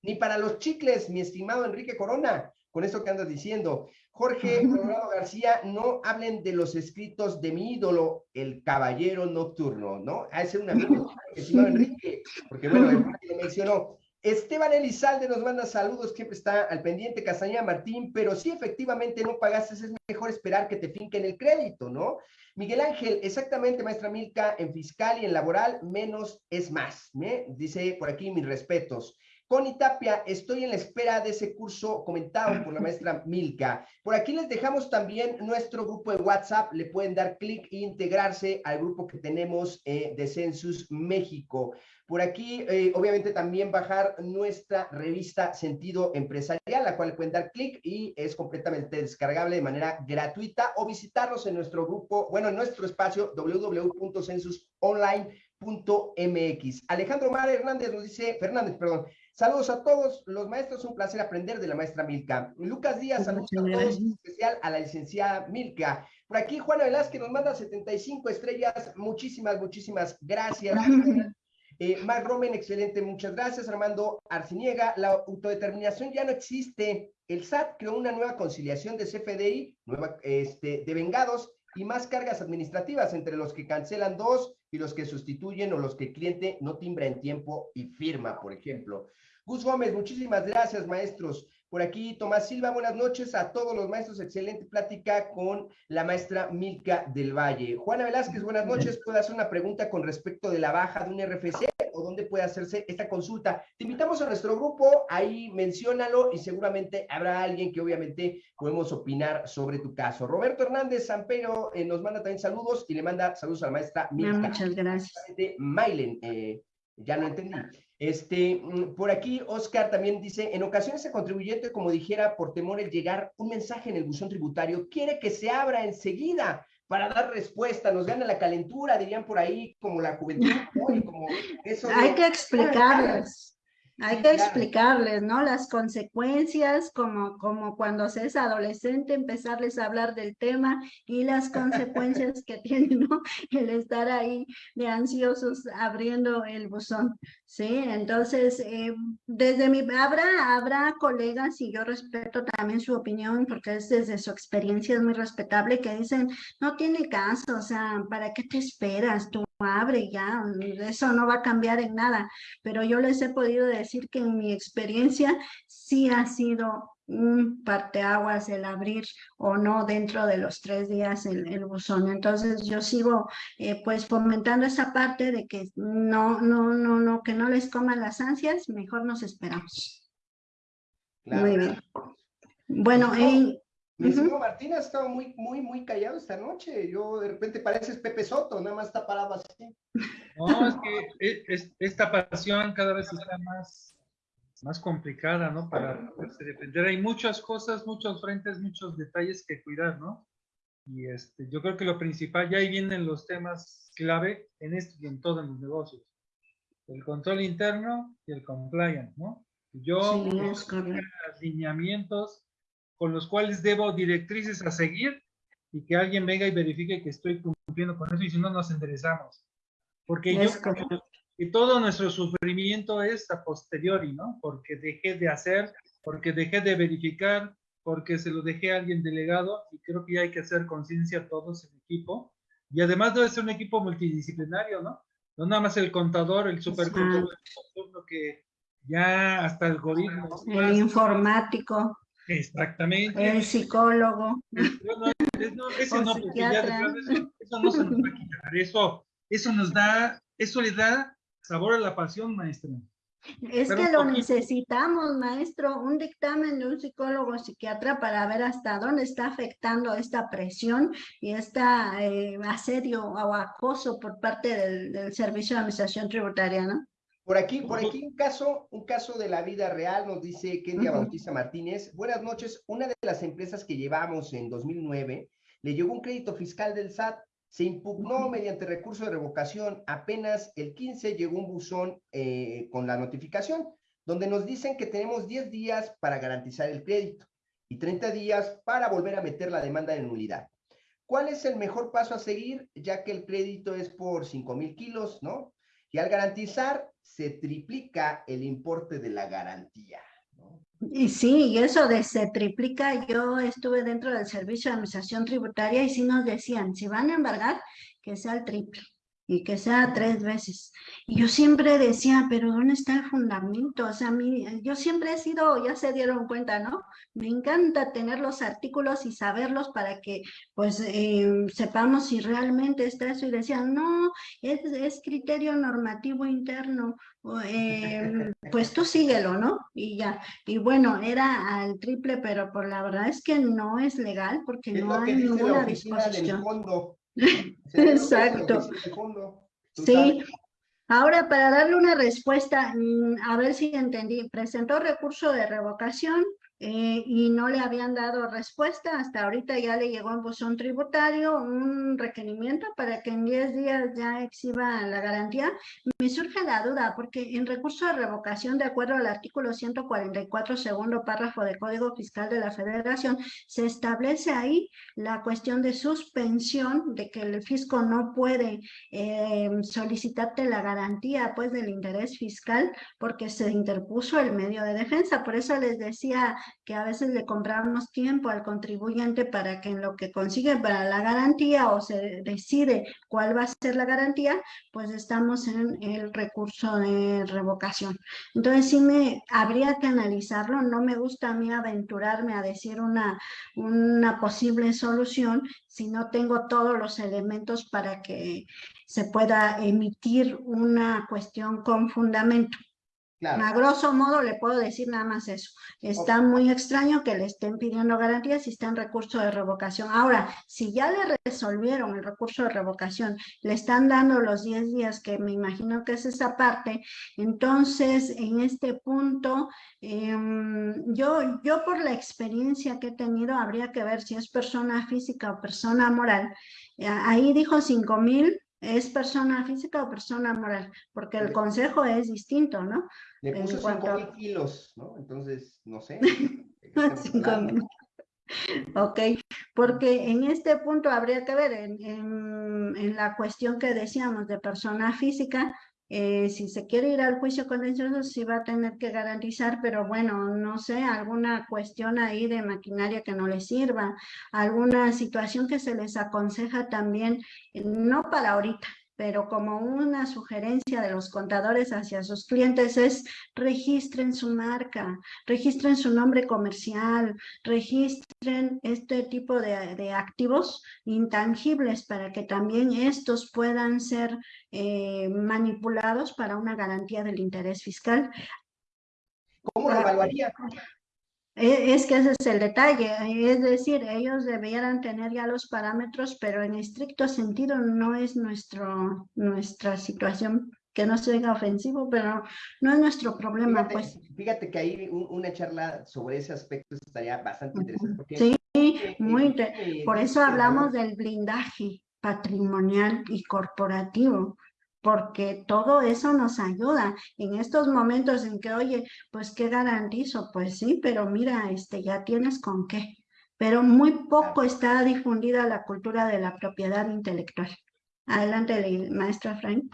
S3: ni para los chicles, mi estimado Enrique Corona, con esto que andas diciendo. Jorge Colorado García, no hablen de los escritos de mi ídolo, el caballero nocturno, ¿no? A ese un amigo, estimado Enrique, porque bueno, Enrique lo mencionó. Esteban Elizalde nos manda saludos, siempre está al pendiente, Castañeda Martín, pero sí, efectivamente no pagaste, es mejor esperar que te finquen el crédito, ¿no? Miguel Ángel, exactamente, maestra Milka, en fiscal y en laboral, menos es más, ¿eh? Dice por aquí mis respetos. Connie Tapia, estoy en la espera de ese curso comentado por la maestra Milka. Por aquí les dejamos también nuestro grupo de WhatsApp. Le pueden dar clic e integrarse al grupo que tenemos eh, de Census México. Por aquí, eh, obviamente, también bajar nuestra revista Sentido Empresarial, la cual le pueden dar clic y es completamente descargable de manera gratuita o visitarnos en nuestro grupo, bueno, en nuestro espacio www.censusonline.mx. Alejandro Mar Hernández nos dice, Fernández, perdón, Saludos a todos los maestros, un placer aprender de la maestra Milka. Lucas Díaz, saludos a todos, en especial a la licenciada Milka. Por aquí Juana Velázquez nos manda 75 estrellas, muchísimas, muchísimas gracias. Eh, Mark Romen, excelente, muchas gracias. Armando Arciniega, la autodeterminación ya no existe. El SAT creó una nueva conciliación de CFDI, nueva, este, de vengados y más cargas administrativas entre los que cancelan dos y los que sustituyen o los que el cliente no timbra en tiempo y firma, por ejemplo. Gus Gómez, muchísimas gracias, maestros. Por aquí, Tomás Silva, buenas noches a todos los maestros. Excelente plática con la maestra Milka del Valle. Juana Velázquez, buenas noches. ¿Puedo hacer una pregunta con respecto de la baja de un RFC o dónde puede hacerse esta consulta? Te invitamos a nuestro grupo, ahí menciónalo y seguramente habrá alguien que obviamente podemos opinar sobre tu caso. Roberto Hernández Sampero eh, nos manda también saludos y le manda saludos a la maestra Milka.
S5: Muchas gracias.
S3: Mailen, eh, ya no entendí. Este, mm, por aquí, Oscar también dice, en ocasiones el contribuyente, como dijera, por temor el llegar un mensaje en el buzón tributario, quiere que se abra enseguida para dar respuesta, nos gana la calentura, dirían por ahí, como la juventud, ¿no? Y como eso
S5: Hay
S3: de-
S5: que explicarles. Hay que explicarles, ¿no? Las consecuencias, como, como cuando se es adolescente, empezarles a hablar del tema y las consecuencias que tiene, ¿no? El estar ahí de ansiosos abriendo el buzón, ¿sí? Entonces, eh, desde mi, habrá, habrá colegas y yo respeto también su opinión porque es desde su experiencia, es muy respetable, que dicen, no tiene caso, o sea, ¿para qué te esperas? Tú abre ya, eso no va a cambiar en nada pero yo les he podido decir que en mi experiencia sí ha sido un parteaguas el abrir o no dentro de los tres días el, el buzón. Entonces yo sigo eh, pues fomentando esa parte de que no, no, no, no, que no les coman las ansias, mejor nos esperamos.
S3: Claro.
S5: Muy bien. Bueno,
S3: Mi estimado Martín ha estado muy, muy, muy callado esta noche. Yo de repente pareces Pepe Soto, nada más está parado así.
S4: No, es que e- es- esta pasión cada vez está más, más complicada, ¿no? Para poderse defender. Hay muchas cosas, muchos frentes, muchos detalles que cuidar, ¿no? Y este, yo creo que lo principal, ya ahí vienen los temas clave en esto y en todos los negocios. El control interno y el compliance, ¿no? Yo
S5: Sí, es correcto.
S4: Con los cuales debo directrices a seguir y que alguien venga y verifique que estoy cumpliendo con eso y si no nos enderezamos. Porque yo
S5: Es correcto.
S4: y todo nuestro sufrimiento es a posteriori, ¿no? Porque dejé de hacer, porque dejé de verificar, porque se lo dejé a alguien delegado y creo que ya hay que hacer conciencia todos en equipo. Y además debe ser un equipo multidisciplinario, ¿no? No nada más el contador, el supercontador, el que ya hasta el algoritmo.
S5: El informático.
S4: Exactamente.
S5: El psicólogo.
S4: No, eso, no, porque ya eso, eso no se nos va a quitar. Eso, eso nos da, eso le da sabor a la pasión, maestra.
S5: Es que lo necesitamos, maestro, un dictamen de un psicólogo psiquiatra para ver hasta dónde está afectando esta presión y este asedio o acoso por parte del, Servicio de Administración Tributaria, ¿no?
S3: Por aquí, por aquí un caso, un caso de la vida real, nos dice Kenia Bautista Martínez. Buenas noches, una de las empresas que llevamos en 2009 le llegó un crédito fiscal del SAT se impugnó mediante recurso de revocación. Apenas el 15 llegó un buzón eh, con la notificación, donde nos dicen que tenemos 10 días para garantizar el crédito y 30 días para volver a meter la demanda de nulidad. ¿Cuál es el mejor paso a seguir? Ya que el crédito es por 5 mil kilos, ¿no? Y al garantizar, se triplica el importe de la garantía.
S5: Y sí, y eso de se triplica, yo estuve dentro del servicio de administración tributaria y sí nos decían, si van a embargar, que sea el triple y que sea tres veces. Y yo siempre decía, pero ¿dónde está el fundamento? O sea, mí, yo siempre he sido, ya se dieron cuenta, ¿no? Me encanta tener los artículos y saberlos para que, pues, em, sepamos si realmente está eso. Y decían, no, es, es criterio normativo interno, em, pues tú síguelo, ¿no? Y ya. Y bueno, era al triple, pero por la verdad es que no es legal porque no hay ninguna disposición. Exacto. Sí. Ahora, para darle una respuesta, mm, a ver si entendí, presentó recurso de revocación, eh, y no le habían dado respuesta. Hasta ahorita ya le llegó en buzón tributario un requerimiento para que en 10 días ya exhiba la garantía. Me surge la duda porque en recurso de revocación, de acuerdo al artículo 144, segundo párrafo del Código Fiscal de la Federación, se establece ahí la cuestión de suspensión, de que el fisco no puede eh, solicitarte la garantía pues del interés fiscal porque se interpuso el medio de defensa. Por eso les decía que a veces le compramos tiempo al contribuyente para que en lo que consigue para la garantía o se decide cuál va a ser la garantía, pues estamos en el recurso de revocación. Entonces sí me habría que analizarlo, no me gusta a mí aventurarme a decir una, una posible solución si no tengo todos los elementos para que se pueda emitir una cuestión con fundamento. A grosso modo le puedo decir nada más eso. Está muy extraño que le estén pidiendo garantías si está en recurso de revocación. Ahora, si ya le resolvieron el recurso de revocación, le están dando los 10 días, que me imagino que es esa parte, entonces en este punto, em, yo, yo por la experiencia que he tenido, habría que ver si es persona física o persona moral. Ahí dijo 5 mil ¿Es persona física o persona moral? Porque el consejo es distinto, ¿no?
S3: Le puso 5 mil kilos, ¿no? Entonces, no sé.
S5: 5 mil. Ok, porque en este punto habría que ver en, en, la cuestión que decíamos de persona física, eh, si se quiere ir al juicio contencioso, sí va a tener que garantizar, pero bueno, no sé, alguna cuestión ahí de maquinaria que no les sirva, alguna situación que se les aconseja también, no para ahorita, pero como una sugerencia de los contadores hacia sus clientes es registren su marca, registren su nombre comercial, registren este tipo de, activos intangibles para que también estos puedan ser eh, manipulados para una garantía del interés fiscal.
S3: ¿Cómo lo ah, evaluaría?
S5: E, es que ese es el detalle, es decir, ellos debieran tener ya los parámetros, pero en estricto sentido no es nuestro, nuestra situación, que no sea ofensivo, pero no es nuestro problema.
S3: Fíjate,
S5: pues.
S3: fíjate que ahí una charla sobre ese aspecto estaría bastante interesante.
S5: sí, muy interesante. Por eso hablamos del blindaje patrimonial y corporativo porque todo eso nos ayuda en estos momentos en que, oye, pues ¿qué garantizo? Pues sí, pero mira, este, ya tienes con qué. Pero muy poco está difundida la cultura de la propiedad intelectual. Adelante, maestra Frank.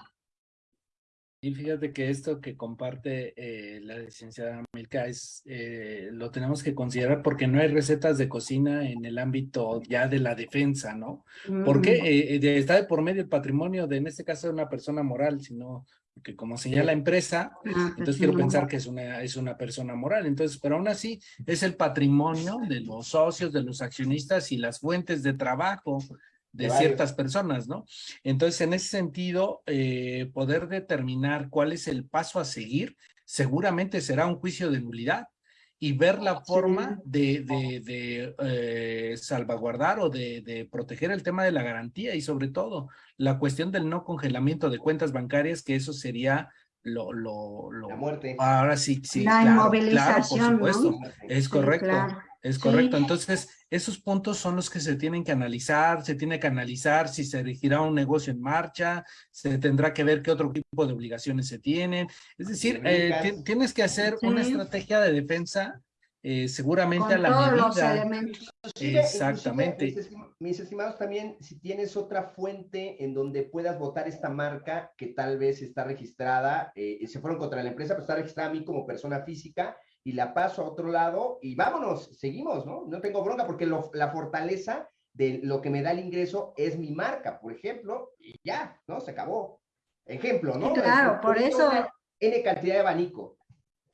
S7: Y fíjate que esto que comparte eh, la licenciada Milka es, eh, lo tenemos que considerar porque no hay recetas de cocina en el ámbito ya de la defensa, ¿no? Porque eh, está de por medio el patrimonio de, en este caso, de una persona moral, sino porque como señala la empresa,
S5: ah,
S7: entonces quiero pensar que es una, es una persona moral. Entonces, pero aún así es el patrimonio de los socios, de los accionistas y las fuentes de trabajo de ciertas personas, ¿no? Entonces, en ese sentido, eh, poder determinar cuál es el paso a seguir, seguramente será un juicio de nulidad y ver la forma de, de, de eh, salvaguardar o de, de proteger el tema de la garantía y sobre todo la cuestión del no congelamiento de cuentas bancarias, que eso sería lo, lo, lo
S3: La muerte.
S7: ahora sí, sí,
S5: La
S7: claro, claro, por
S5: inmovilización, ¿no?
S7: supuesto, es
S5: Sí,
S7: correcto.
S5: claro.
S7: Es
S5: Sí.
S7: correcto. Entonces, esos puntos son los que se tienen que analizar, se tiene que analizar si se regirá un negocio en marcha, se tendrá que ver qué otro tipo de obligaciones se tienen. Es decir, eh, tienes que hacer una estrategia de defensa eh, seguramente a la
S5: todos los
S7: medida.
S5: elementos.
S3: Inclusive-
S7: Exactamente.
S3: mis, estim- mis estimados, también, si tienes otra fuente en donde puedas votar esta marca que tal vez está registrada, eh, se fueron contra la empresa, pero está registrada a mí como persona física y la paso a otro lado y vámonos, seguimos, ¿no? No tengo bronca porque lo- la fortaleza de lo que me da el ingreso es mi marca, por ejemplo, y ya, ¿no? Se acabó. Ejemplo, ¿no?
S5: Sí, claro,
S3: Es-
S5: por
S3: es
S5: eso-
S3: N cantidad de abanico.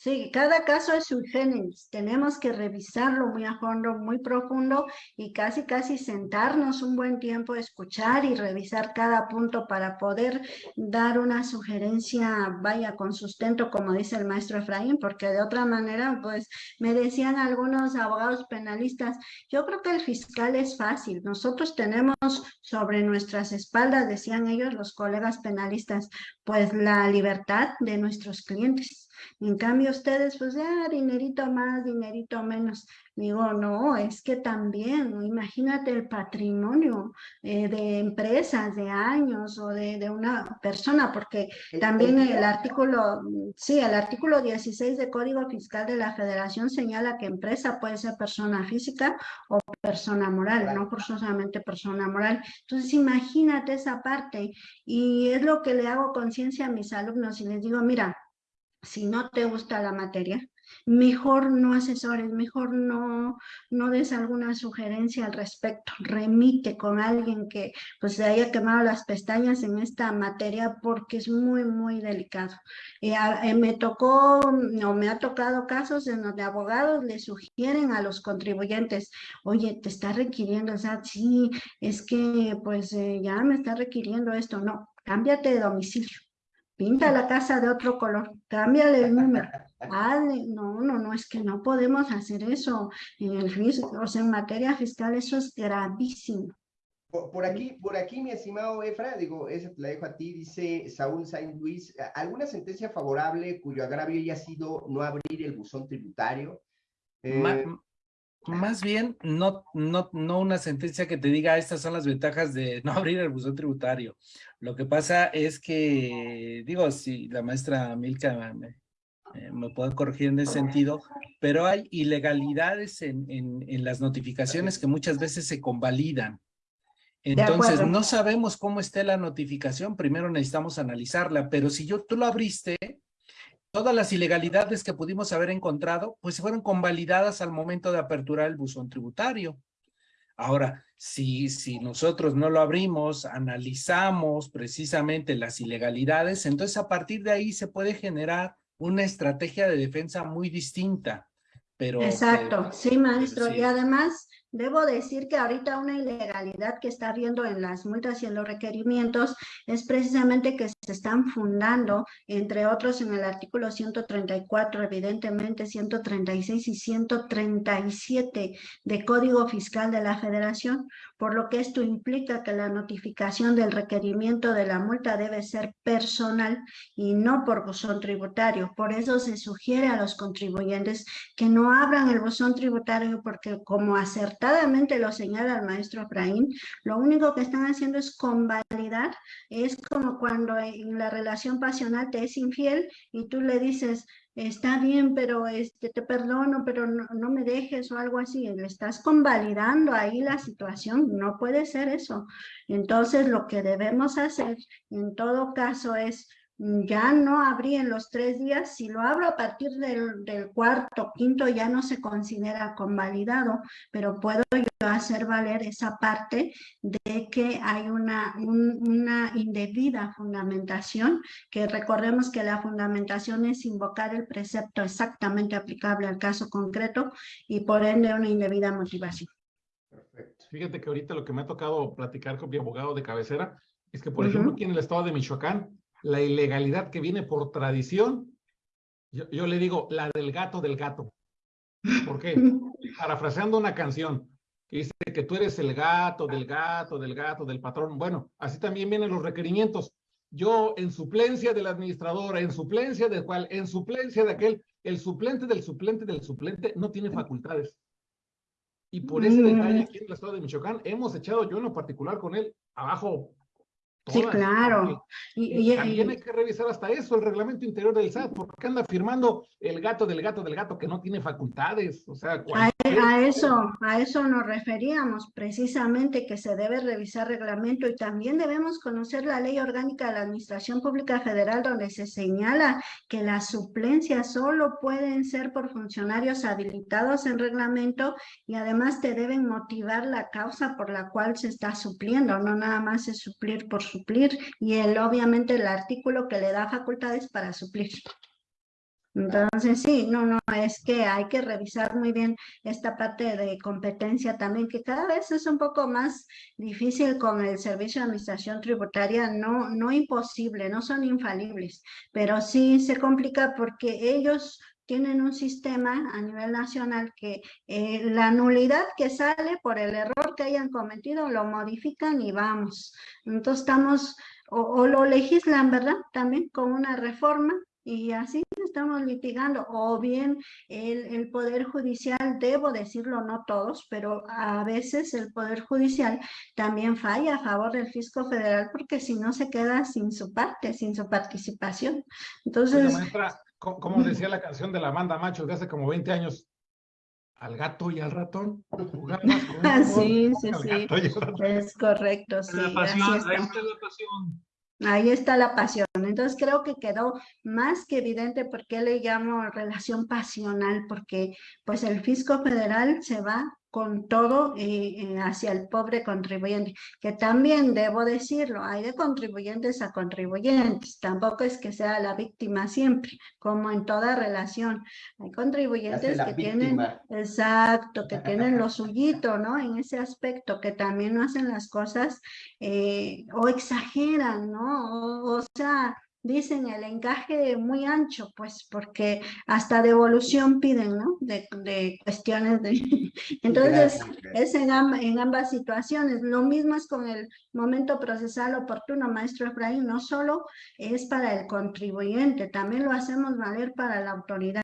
S5: Sí, cada caso es sui generis. Tenemos que revisarlo muy a fondo, muy profundo y casi, casi sentarnos un buen tiempo, escuchar y revisar cada punto para poder dar una sugerencia, vaya, con sustento, como dice el maestro Efraín, porque de otra manera, pues me decían algunos abogados penalistas, yo creo que el fiscal es fácil. Nosotros tenemos sobre nuestras espaldas, decían ellos, los colegas penalistas, pues la libertad de nuestros clientes. En cambio, ustedes, pues ya, dinerito más, dinerito menos. Digo, no, es que también, imagínate el patrimonio eh, de empresas, de años o de, de una persona, porque también
S3: el-
S5: artículo, sí, el artículo 16 de Código Fiscal de la Federación señala que empresa puede ser persona física o persona moral,
S3: Moral.
S5: no forzosamente persona moral. Entonces, imagínate esa parte y es lo que le hago conciencia a mis alumnos y les digo, mira, si no te gusta la materia, mejor no asesores, mejor no, no des alguna sugerencia al respecto, remite con alguien que pues se haya quemado las pestañas en esta materia porque es muy, muy delicado. Eh, eh, me tocó, no me ha tocado casos en donde abogados le sugieren a los contribuyentes, oye, te está requiriendo, o sea, sí, es que pues eh, ya me está requiriendo esto, no, cámbiate de domicilio. Pinta la casa de otro color, cámbiale el número. hazle- no, no, no, es que no podemos hacer eso en el o sea, en materia fiscal, eso es gravísimo.
S3: Por, por aquí, por aquí, mi estimado Efra, digo, esa te la dejo a ti, dice Saúl Sainz Luis, ¿alguna sentencia favorable cuyo agravio haya sido no abrir el buzón tributario?
S7: Ma-
S3: Eh,
S7: más bien, no, no, no una sentencia que te diga estas son las ventajas de no abrir el buzón tributario. Lo que pasa es que, digo, si la maestra Milka me, eh, me puede corregir en ese sentido, pero hay ilegalidades en, en, en las notificaciones que muchas veces se convalidan. Entonces, no sabemos cómo esté la notificación, primero necesitamos analizarla, pero si yo, tú lo abriste, todas las ilegalidades que pudimos haber encontrado, pues fueron convalidadas al momento de aperturar el buzón tributario. Ahora, si, si nosotros no lo abrimos, analizamos precisamente las ilegalidades, entonces a partir de ahí se puede generar una estrategia de defensa muy distinta. Pero,
S5: Exacto,
S7: pero-
S5: sí, maestro.
S7: sí.
S5: Y además, debo decir que ahorita una ilegalidad que está habiendo en las multas y en los requerimientos es precisamente que se están fundando, entre otros en el artículo 134, evidentemente 136 y 137 de Código Fiscal de la Federación, por lo que esto implica que la notificación del requerimiento de la multa debe ser personal y no por buzón tributario. Por eso se sugiere a los contribuyentes que no abran el buzón tributario porque como acertadamente lo señala el maestro Efraín, lo único que están haciendo es convalidar, es como cuando en la relación pasional te es infiel y tú le dices, está bien, pero este, te perdono, pero no, no me dejes o algo así, estás convalidando ahí la situación, no puede ser eso. Entonces lo que debemos hacer en todo caso es ya no abrí en los tres días, si lo abro a partir del, del cuarto, quinto, ya no se considera convalidado, pero puedo yo hacer valer esa parte de que hay una, una indebida fundamentación, que recordemos que la fundamentación es invocar el precepto exactamente aplicable al caso concreto y por ende una indebida motivación.
S6: Perfecto. Fíjate que ahorita lo que me ha tocado platicar con mi abogado de cabecera es que, por ejemplo, aquí en el estado de Michoacán, la ilegalidad que viene por tradición, yo, yo le digo, la del gato del gato. ¿Por qué? Parafraseando una canción que dice que tú eres el gato del gato del gato del patrón. Bueno, así también vienen los requerimientos. Yo, en suplencia del administrador, en suplencia de cual, en suplencia de aquel, el suplente del suplente del suplente no tiene facultades. Y por ese detalle aquí en el estado de Michoacán hemos echado yo en lo particular con él abajo
S5: Sí, claro.
S6: Y, también hay que revisar hasta eso, el reglamento interior del SAT, porque anda firmando el gato del gato del gato que no tiene facultades. O sea,
S5: a, eso, a eso nos referíamos, precisamente que se debe revisar reglamento y también debemos conocer la ley orgánica de la Administración Pública Federal donde se señala que las suplencias solo pueden ser por funcionarios habilitados en reglamento y además te deben motivar la causa por la cual se está supliendo, no nada más es suplir por suplir y el, obviamente el artículo que le da facultades para suplir. Entonces, sí, no, no, es que hay que revisar muy bien esta parte de competencia también, que cada vez es un poco más difícil con el Servicio de Administración Tributaria, no, no imposible, no son infalibles, pero sí se complica porque ellos tienen un sistema a nivel nacional que eh, la nulidad que sale por el error que hayan cometido lo modifican y vamos. Entonces estamos, o, lo legislan, ¿verdad? También con una reforma y así estamos litigando, o bien el, el, Poder Judicial, debo decirlo, no todos, pero a veces el Poder Judicial también falla a favor del fisco federal porque si no se queda sin su parte, sin su participación. Entonces...
S6: como decía la canción de la banda Macho de hace como 20 años, al gato y al ratón.
S5: Ah, sí, sí, sí. Es correcto, sí.
S4: La pasión, ahí está la pasión.
S5: Ahí está la pasión. Entonces creo que quedó más que evidente por qué le llamo relación pasional, porque pues el fisco federal se va con todo eh, hacia el pobre contribuyente, que también debo decirlo, hay de contribuyentes a contribuyentes, tampoco es que sea la víctima siempre, como en toda relación, hay contribuyentes que tienen, exacto, que tienen lo suyito, ¿no? En ese aspecto, que también no hacen las cosas eh, o exageran, ¿no? o sea, dicen el encaje muy ancho, pues porque hasta devolución piden, ¿no? De, de cuestiones de... Entonces, es en, en, ambas situaciones. Lo mismo es con el momento procesal oportuno, maestro Efraín, no solo es para el contribuyente, también lo hacemos valer para la autoridad.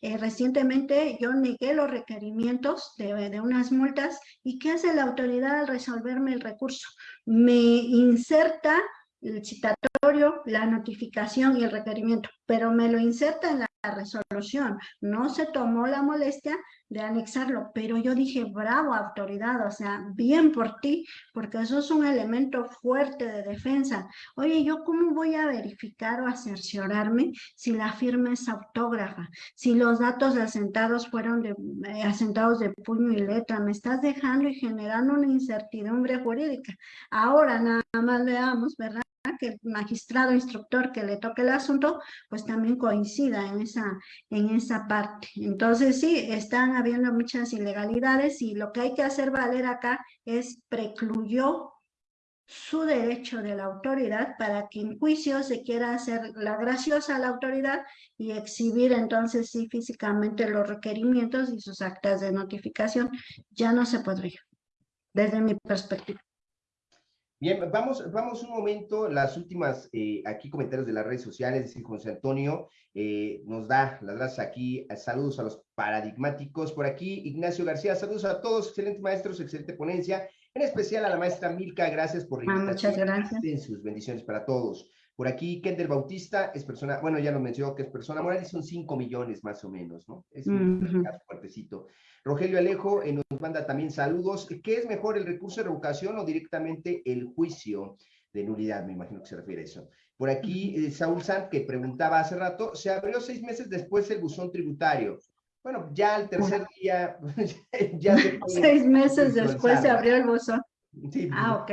S5: Eh, recientemente yo negué los requerimientos de, de, unas multas y ¿qué hace la autoridad al resolverme el recurso? Me inserta el citatorio, la notificación y el requerimiento, pero me lo inserta en la resolución. No se tomó la molestia de anexarlo, pero yo dije, bravo autoridad, o sea, bien por ti, porque eso es un elemento fuerte de defensa. Oye, ¿yo cómo voy a verificar o a cerciorarme si la firma es autógrafa? Si los datos asentados fueron de, eh, asentados de puño y letra, me estás dejando y generando una incertidumbre jurídica. Ahora nada más veamos, ¿verdad? Que el magistrado instructor que le toque el asunto, pues también coincida en esa, en esa parte. Entonces sí, están habiendo muchas ilegalidades y lo que hay que hacer valer acá es precluyó su derecho de la autoridad para que en juicio se quiera hacer la graciosa a la autoridad y exhibir entonces sí físicamente los requerimientos y sus actas de notificación. Ya no se podría, desde mi perspectiva.
S3: Bien, vamos, vamos un momento, las últimas eh, aquí comentarios de las redes sociales, decir, José Antonio eh, nos da las gracias aquí, saludos a los paradigmáticos, por aquí Ignacio García, saludos a todos, excelentes maestros, excelente ponencia, en especial a la maestra Milka, gracias por
S5: la Muchas gracias.
S3: sus bendiciones para todos. Por aquí, Kendall Bautista es persona, bueno, ya nos mencionó que es persona moral y son 5 millones más o menos, ¿no? Es un fuertecito. Rogelio Alejo nos manda también saludos. ¿Qué es mejor, el recurso de revocación o directamente el juicio? de nulidad, me imagino que se refiere a eso. Por aquí, eh, Saúl Sant, que preguntaba hace rato, se abrió seis meses después el buzón tributario. Bueno, ya al tercer día,
S5: ya se Seis meses después se abrió el buzón.
S3: Sí, ah, ok.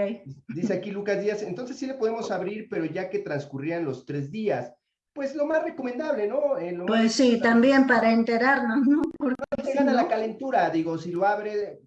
S3: Dice aquí Lucas Díaz, entonces sí le podemos abrir, pero ya que transcurrían los tres días. Pues lo más recomendable, ¿no?
S5: Eh, pues sí, también para enterarnos, ¿no?
S3: Porque no te gana la calentura, digo, si lo abre,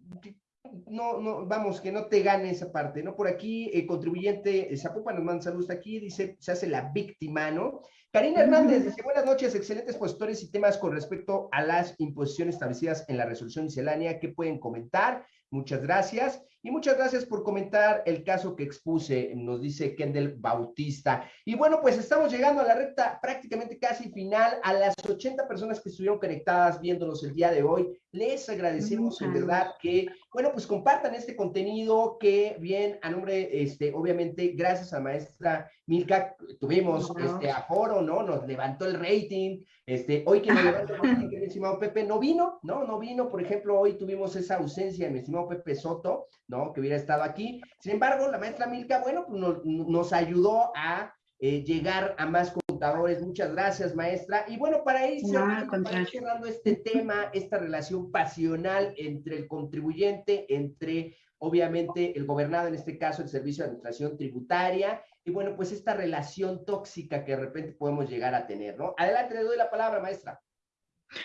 S3: no, no, vamos, que no te gane esa parte, ¿no? Por aquí, el contribuyente eh, Zapopan nos manda saludos aquí, dice, se hace la víctima, ¿no? Karina Hernández dice, buenas noches, excelentes postores y temas con respecto a las imposiciones establecidas en la resolución miscelánea, ¿qué pueden comentar? Muchas gracias. Y muchas gracias por comentar el caso que expuse, nos dice Kendall Bautista. Y bueno, pues estamos llegando a la recta prácticamente casi final. A las 80 personas que estuvieron conectadas viéndonos el día de hoy, les agradecemos en verdad que, bueno, pues compartan este contenido que bien, a nombre, este, obviamente, gracias a maestra Milka, tuvimos este aforo, ¿no? Nos levantó el rating. Este, hoy que nos levantó el rating, que mi estimado Pepe no vino, ¿no? No vino, por ejemplo, hoy tuvimos esa ausencia de mi estimado Pepe Soto, ¿no? Que hubiera estado aquí. Sin embargo, la maestra Milka, bueno, pues nos, ayudó a eh, llegar a más contadores. Muchas gracias, maestra. Y bueno, para ir cerrando, este tema, esta relación pasional entre el contribuyente, entre obviamente el gobernado, en este caso el Servicio de Administración Tributaria, y bueno, pues esta relación tóxica que de repente podemos llegar a tener, ¿no? Adelante, le doy la palabra, maestra.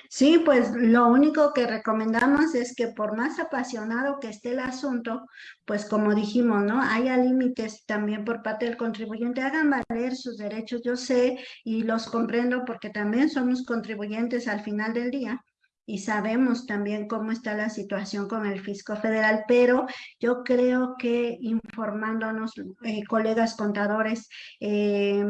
S5: Sí, pues lo único que recomendamos es que por más apasionado que esté el asunto, pues como dijimos, ¿no? Haya límites también por parte del contribuyente, hagan valer sus derechos. Yo sé y los comprendo porque también somos contribuyentes al final del día y sabemos también cómo está la situación con el fisco federal, pero yo creo que informándonos, eh, colegas contadores, eh,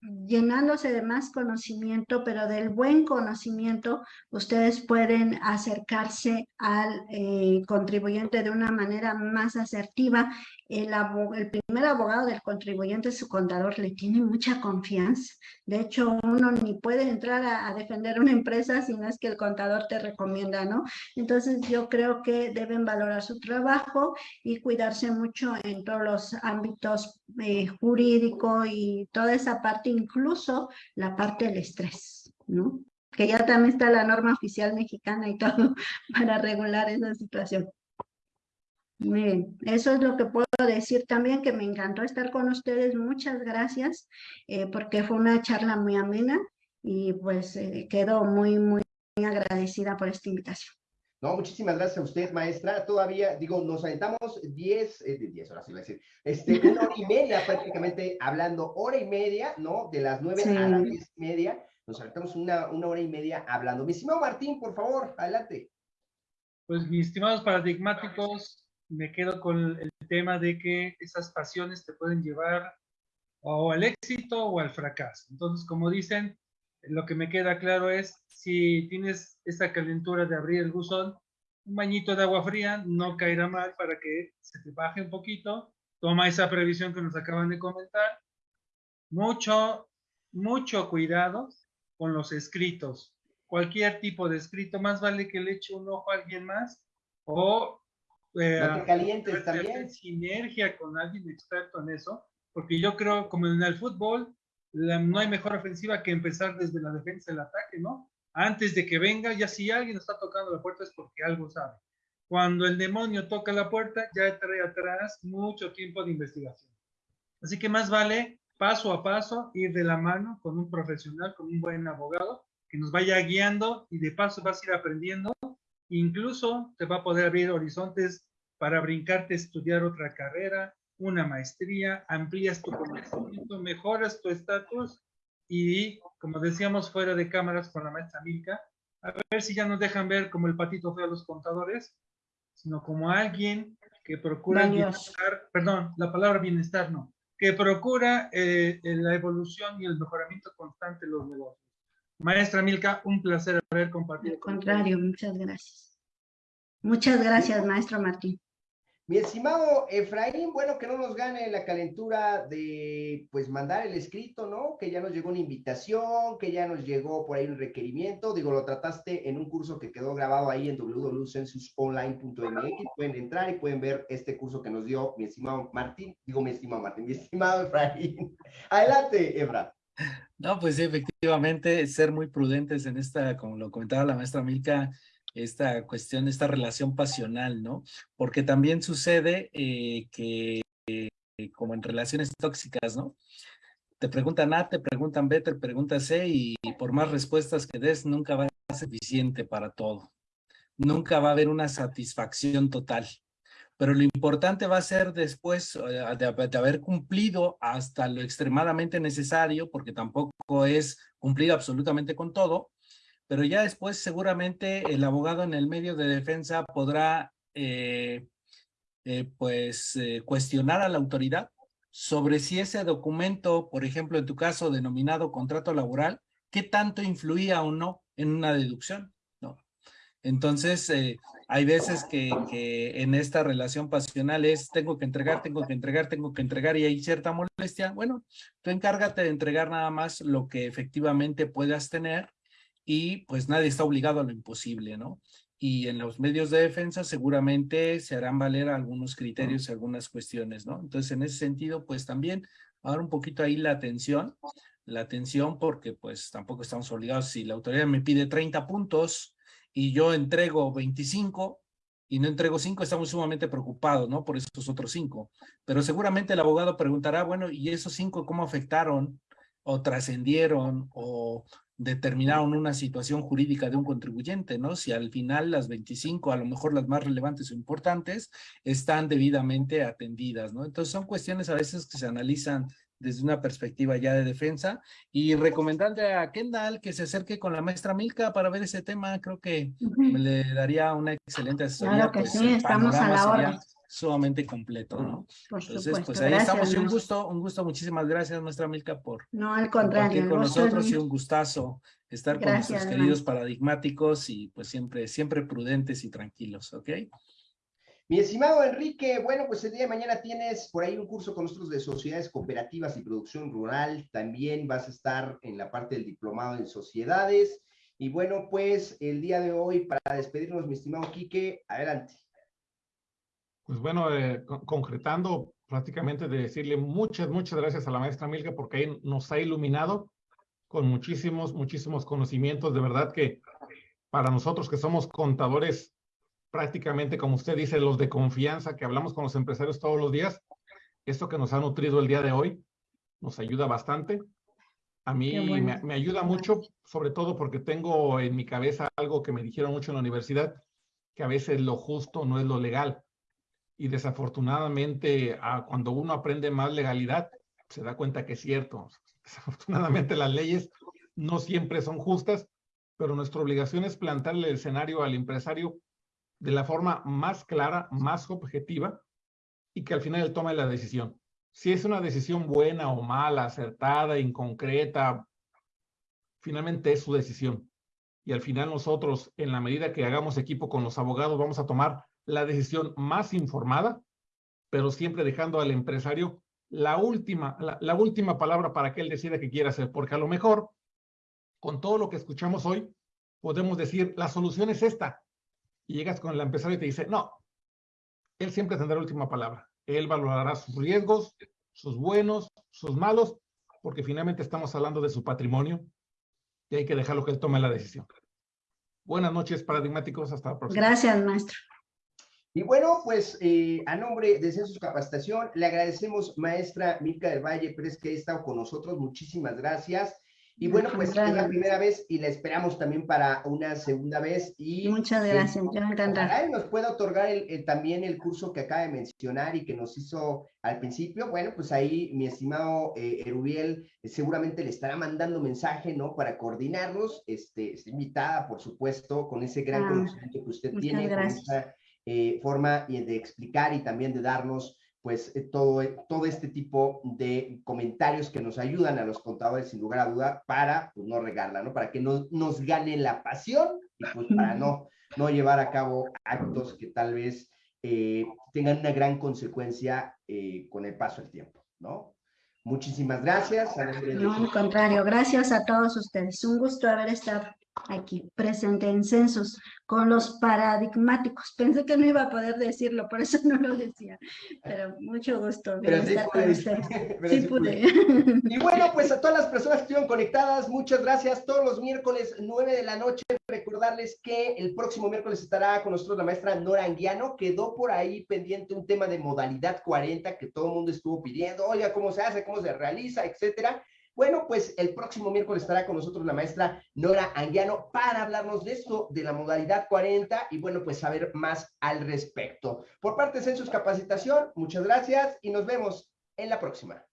S5: llenándose de más conocimiento, pero del buen conocimiento, ustedes pueden acercarse al eh, contribuyente de una manera más asertiva el, primer abogado del contribuyente, su contador, le tiene mucha confianza. De hecho, uno ni puede entrar a, defender una empresa si no es que el contador te recomienda, ¿no? Entonces, yo creo que deben valorar su trabajo y cuidarse mucho en todos los ámbitos eh, jurídico y toda esa parte, incluso la parte del estrés, ¿no? Que ya también está la norma oficial mexicana y todo para regular esa situación. Muy bien, eso es lo que puedo decir también, que me encantó estar con ustedes. Muchas gracias, eh, porque fue una charla muy amena y pues eh, quedo muy, muy, agradecida por esta invitación.
S3: No, muchísimas gracias a usted, maestra. Todavía, digo, nos aventamos 10, eh, 10 horas, iba a decir, este, una hora y media prácticamente hablando, hora y media, ¿no? De las nueve a las diez y media, nos aventamos una, una hora y media hablando. Mi estimado Martín, por favor, adelante.
S4: Pues, mis estimados paradigmáticos, me quedo con el tema de que esas pasiones te pueden llevar o al éxito o al fracaso. Entonces, como dicen, lo que me queda claro es, si tienes esa calentura de abrir el buzón, un bañito de agua fría no caerá mal para que se te baje un poquito. Toma esa previsión que nos acaban de comentar. Mucho, mucho cuidado con los escritos. Cualquier tipo de escrito, más vale que le eche un ojo a alguien más o
S3: eh, no te calientes también.
S4: Sinergia con alguien experto en eso, porque yo creo, como en el fútbol, no hay mejor ofensiva que empezar desde la defensa del ataque, ¿no? Antes de que venga, ya si alguien está tocando la puerta es porque algo sabe. Cuando el demonio toca la puerta, ya trae atrás mucho tiempo de investigación. Así que más vale paso a paso ir de la mano con un profesional, con un buen abogado, que nos vaya guiando y de paso vas a ir aprendiendo Incluso te va a poder abrir horizontes para brincarte, estudiar otra carrera, una maestría, amplías tu conocimiento, mejoras tu estatus y, como decíamos fuera de cámaras con la maestra Milka, a ver si ya nos dejan ver como el patito feo a los contadores, sino como alguien que procura bienestar, perdón, la palabra bienestar no, que procura eh, la evolución y el mejoramiento constante de los negocios. Maestra Milka, un placer haber compartido.
S5: Al contrario, muchas gracias. Muchas gracias, maestro Martín.
S3: Mi estimado Efraín, bueno, que no nos gane la calentura de, pues, mandar el escrito, ¿no? Que ya nos llegó una invitación, que ya nos llegó por ahí un requerimiento. Digo, lo trataste en un curso que quedó grabado ahí en www.censusonline.mx. Pueden entrar y pueden ver este curso que nos dio mi estimado Martín. Digo, mi estimado Martín, mi estimado Efraín. Adelante, Efra.
S7: No, pues efectivamente, ser muy prudentes en esta, como lo comentaba la maestra Milka, esta cuestión, esta relación pasional, ¿no? Porque también sucede eh, que, eh, como en relaciones tóxicas, ¿no? Te preguntan A, te preguntan B, te preguntan C y por más respuestas que des, nunca va a ser suficiente para todo. Nunca va a haber una satisfacción total. Pero lo importante va a ser después eh, de, de haber cumplido hasta lo extremadamente necesario, porque tampoco es cumplir absolutamente con todo, pero ya después seguramente el abogado en el medio de defensa podrá eh, eh, pues eh, cuestionar a la autoridad sobre si ese documento, por ejemplo, en tu caso denominado contrato laboral, qué tanto influía o no en una deducción, ¿no? Entonces, hay veces que, que, en esta relación pasional es tengo que entregar, tengo que entregar, tengo que entregar y hay cierta molestia. Bueno, tú encárgate de entregar nada más lo que efectivamente puedas tener y pues nadie está obligado a lo imposible, ¿no? Y en los medios de defensa seguramente se harán valer algunos criterios y algunas cuestiones, ¿no? Entonces, en ese sentido, pues también ahora un poquito ahí la atención, la atención porque pues tampoco estamos obligados, si la autoridad me pide 30 puntos y yo entrego 25, y no entrego 5, estamos sumamente preocupados, ¿no? Por esos otros 5. Pero seguramente el abogado preguntará, bueno, ¿y esos 5 cómo afectaron o trascendieron o determinaron una situación jurídica de un contribuyente, ¿no? Si al final las 25, a lo mejor las más relevantes o importantes, están debidamente atendidas, ¿no? Entonces son cuestiones a veces que se analizan desde una perspectiva ya de defensa y recomendarle a Kendall que se acerque con la maestra Milka para ver ese tema, creo que le daría una excelente asesoría.
S5: Claro que
S7: pues,
S5: sí, estamos a la hora
S7: sumamente completo, ¿no?
S5: Por
S7: Entonces,
S5: supuesto.
S7: pues ahí
S5: Gracias,
S7: estamos y un gusto, un gusto, muchísimas gracias, nuestra Milka, por
S5: No, al
S7: compartir
S5: contrario.
S7: con nosotros y un gustazo estar con nuestros queridos paradigmáticos y pues siempre, siempre prudentes y tranquilos, ¿ok?
S3: Mi estimado Enrique, bueno, pues el día de mañana tienes por ahí un curso con nosotros de sociedades cooperativas y producción rural. También vas a estar en la parte del diplomado en sociedades. Y bueno, pues el día de hoy, para despedirnos, mi estimado Quique, adelante.
S6: Pues bueno, eh, con- concretando prácticamente de decirle muchas, muchas gracias a la maestra Milka porque nos ha iluminado con muchísimos, muchísimos conocimientos. De verdad que para nosotros que somos contadores prácticamente, como usted dice, los de confianza, que hablamos con los empresarios todos los días, esto que nos ha nutrido el día de hoy nos ayuda bastante. A mí
S5: bueno.
S6: me, me ayuda mucho, sobre todo porque tengo en mi cabeza algo que me dijeron mucho en la universidad, que a veces lo justo no es lo legal. Y desafortunadamente, ah, cuando uno aprende más legalidad, se da cuenta que es cierto. Desafortunadamente las leyes no siempre son justas, pero nuestra obligación es plantarle el escenario al empresario de la forma más clara, más objetiva, y que al final él tome la decisión. Si es una decisión buena o mala, acertada, inconcreta, finalmente es su decisión. Y al final nosotros, en la medida que hagamos equipo con los abogados, vamos a tomar la decisión más informada, pero siempre dejando al empresario la última, la, última palabra para que él decida qué quiere hacer, porque a lo mejor, con todo lo que escuchamos hoy, podemos decir, la solución es esta. Y llegas con el empresario y te dice, no, él siempre tendrá la última palabra. Él valorará sus riesgos, sus buenos, sus malos, porque finalmente estamos hablando de su patrimonio y hay que dejarlo que él tome la decisión. Buenas noches, paradigmáticos. Hasta la próxima.
S5: Gracias, maestro.
S3: Y bueno, pues eh, a nombre de Census Capacitación, le agradecemos, maestra Milka del Valle Pérez, que ha estado con nosotros. Muchísimas gracias. Y bueno, pues es la primera vez y la esperamos también para una segunda vez. Y
S5: Muchas
S3: eh,
S5: gracias, yo encantada.
S3: Ojalá y nos pueda otorgar el- el- también el curso que acaba de mencionar y que nos hizo al principio. Bueno, pues ahí mi estimado eh, Erubiel eh, seguramente le estará mandando mensaje, ¿no? Para coordinarnos. Este, está invitada, por supuesto, con ese gran
S5: Ah,
S3: conocimiento que usted tiene, con
S5: gracias.
S3: esa eh, forma y de explicar y también de darnos pues eh, todo, todo este tipo de comentarios que nos ayudan a los contadores sin lugar a duda para pues, no regarla, ¿no? Para que no nos gane la pasión y pues para no, no llevar a cabo actos que tal vez eh, tengan una gran consecuencia eh, con el paso del tiempo, ¿no? Muchísimas gracias.
S5: No, al contrario, gracias a todos ustedes. Un gusto haber estado aquí presente en censos con los paradigmáticos. Pensé que no iba a poder decirlo, por eso no lo decía, pero mucho gusto
S3: Pero sí
S5: estar
S3: pude. Pero
S5: Sí
S3: sí
S5: pude.
S3: Y bueno, pues a todas las personas que estuvieron conectadas, muchas gracias. Todos los miércoles 9 de la noche, recordarles que el próximo miércoles estará con nosotros la maestra Nora Anguiano. Quedó por ahí pendiente un tema de modalidad 40 que todo el mundo estuvo pidiendo. Oiga, ¿cómo se hace? ¿Cómo se realiza? Etcétera. Bueno, pues el próximo miércoles estará con nosotros la maestra Nora Anguiano para hablarnos de esto, de la modalidad 40 y bueno, pues saber más al respecto. Por parte de Census Capacitación, muchas gracias y nos vemos en la próxima.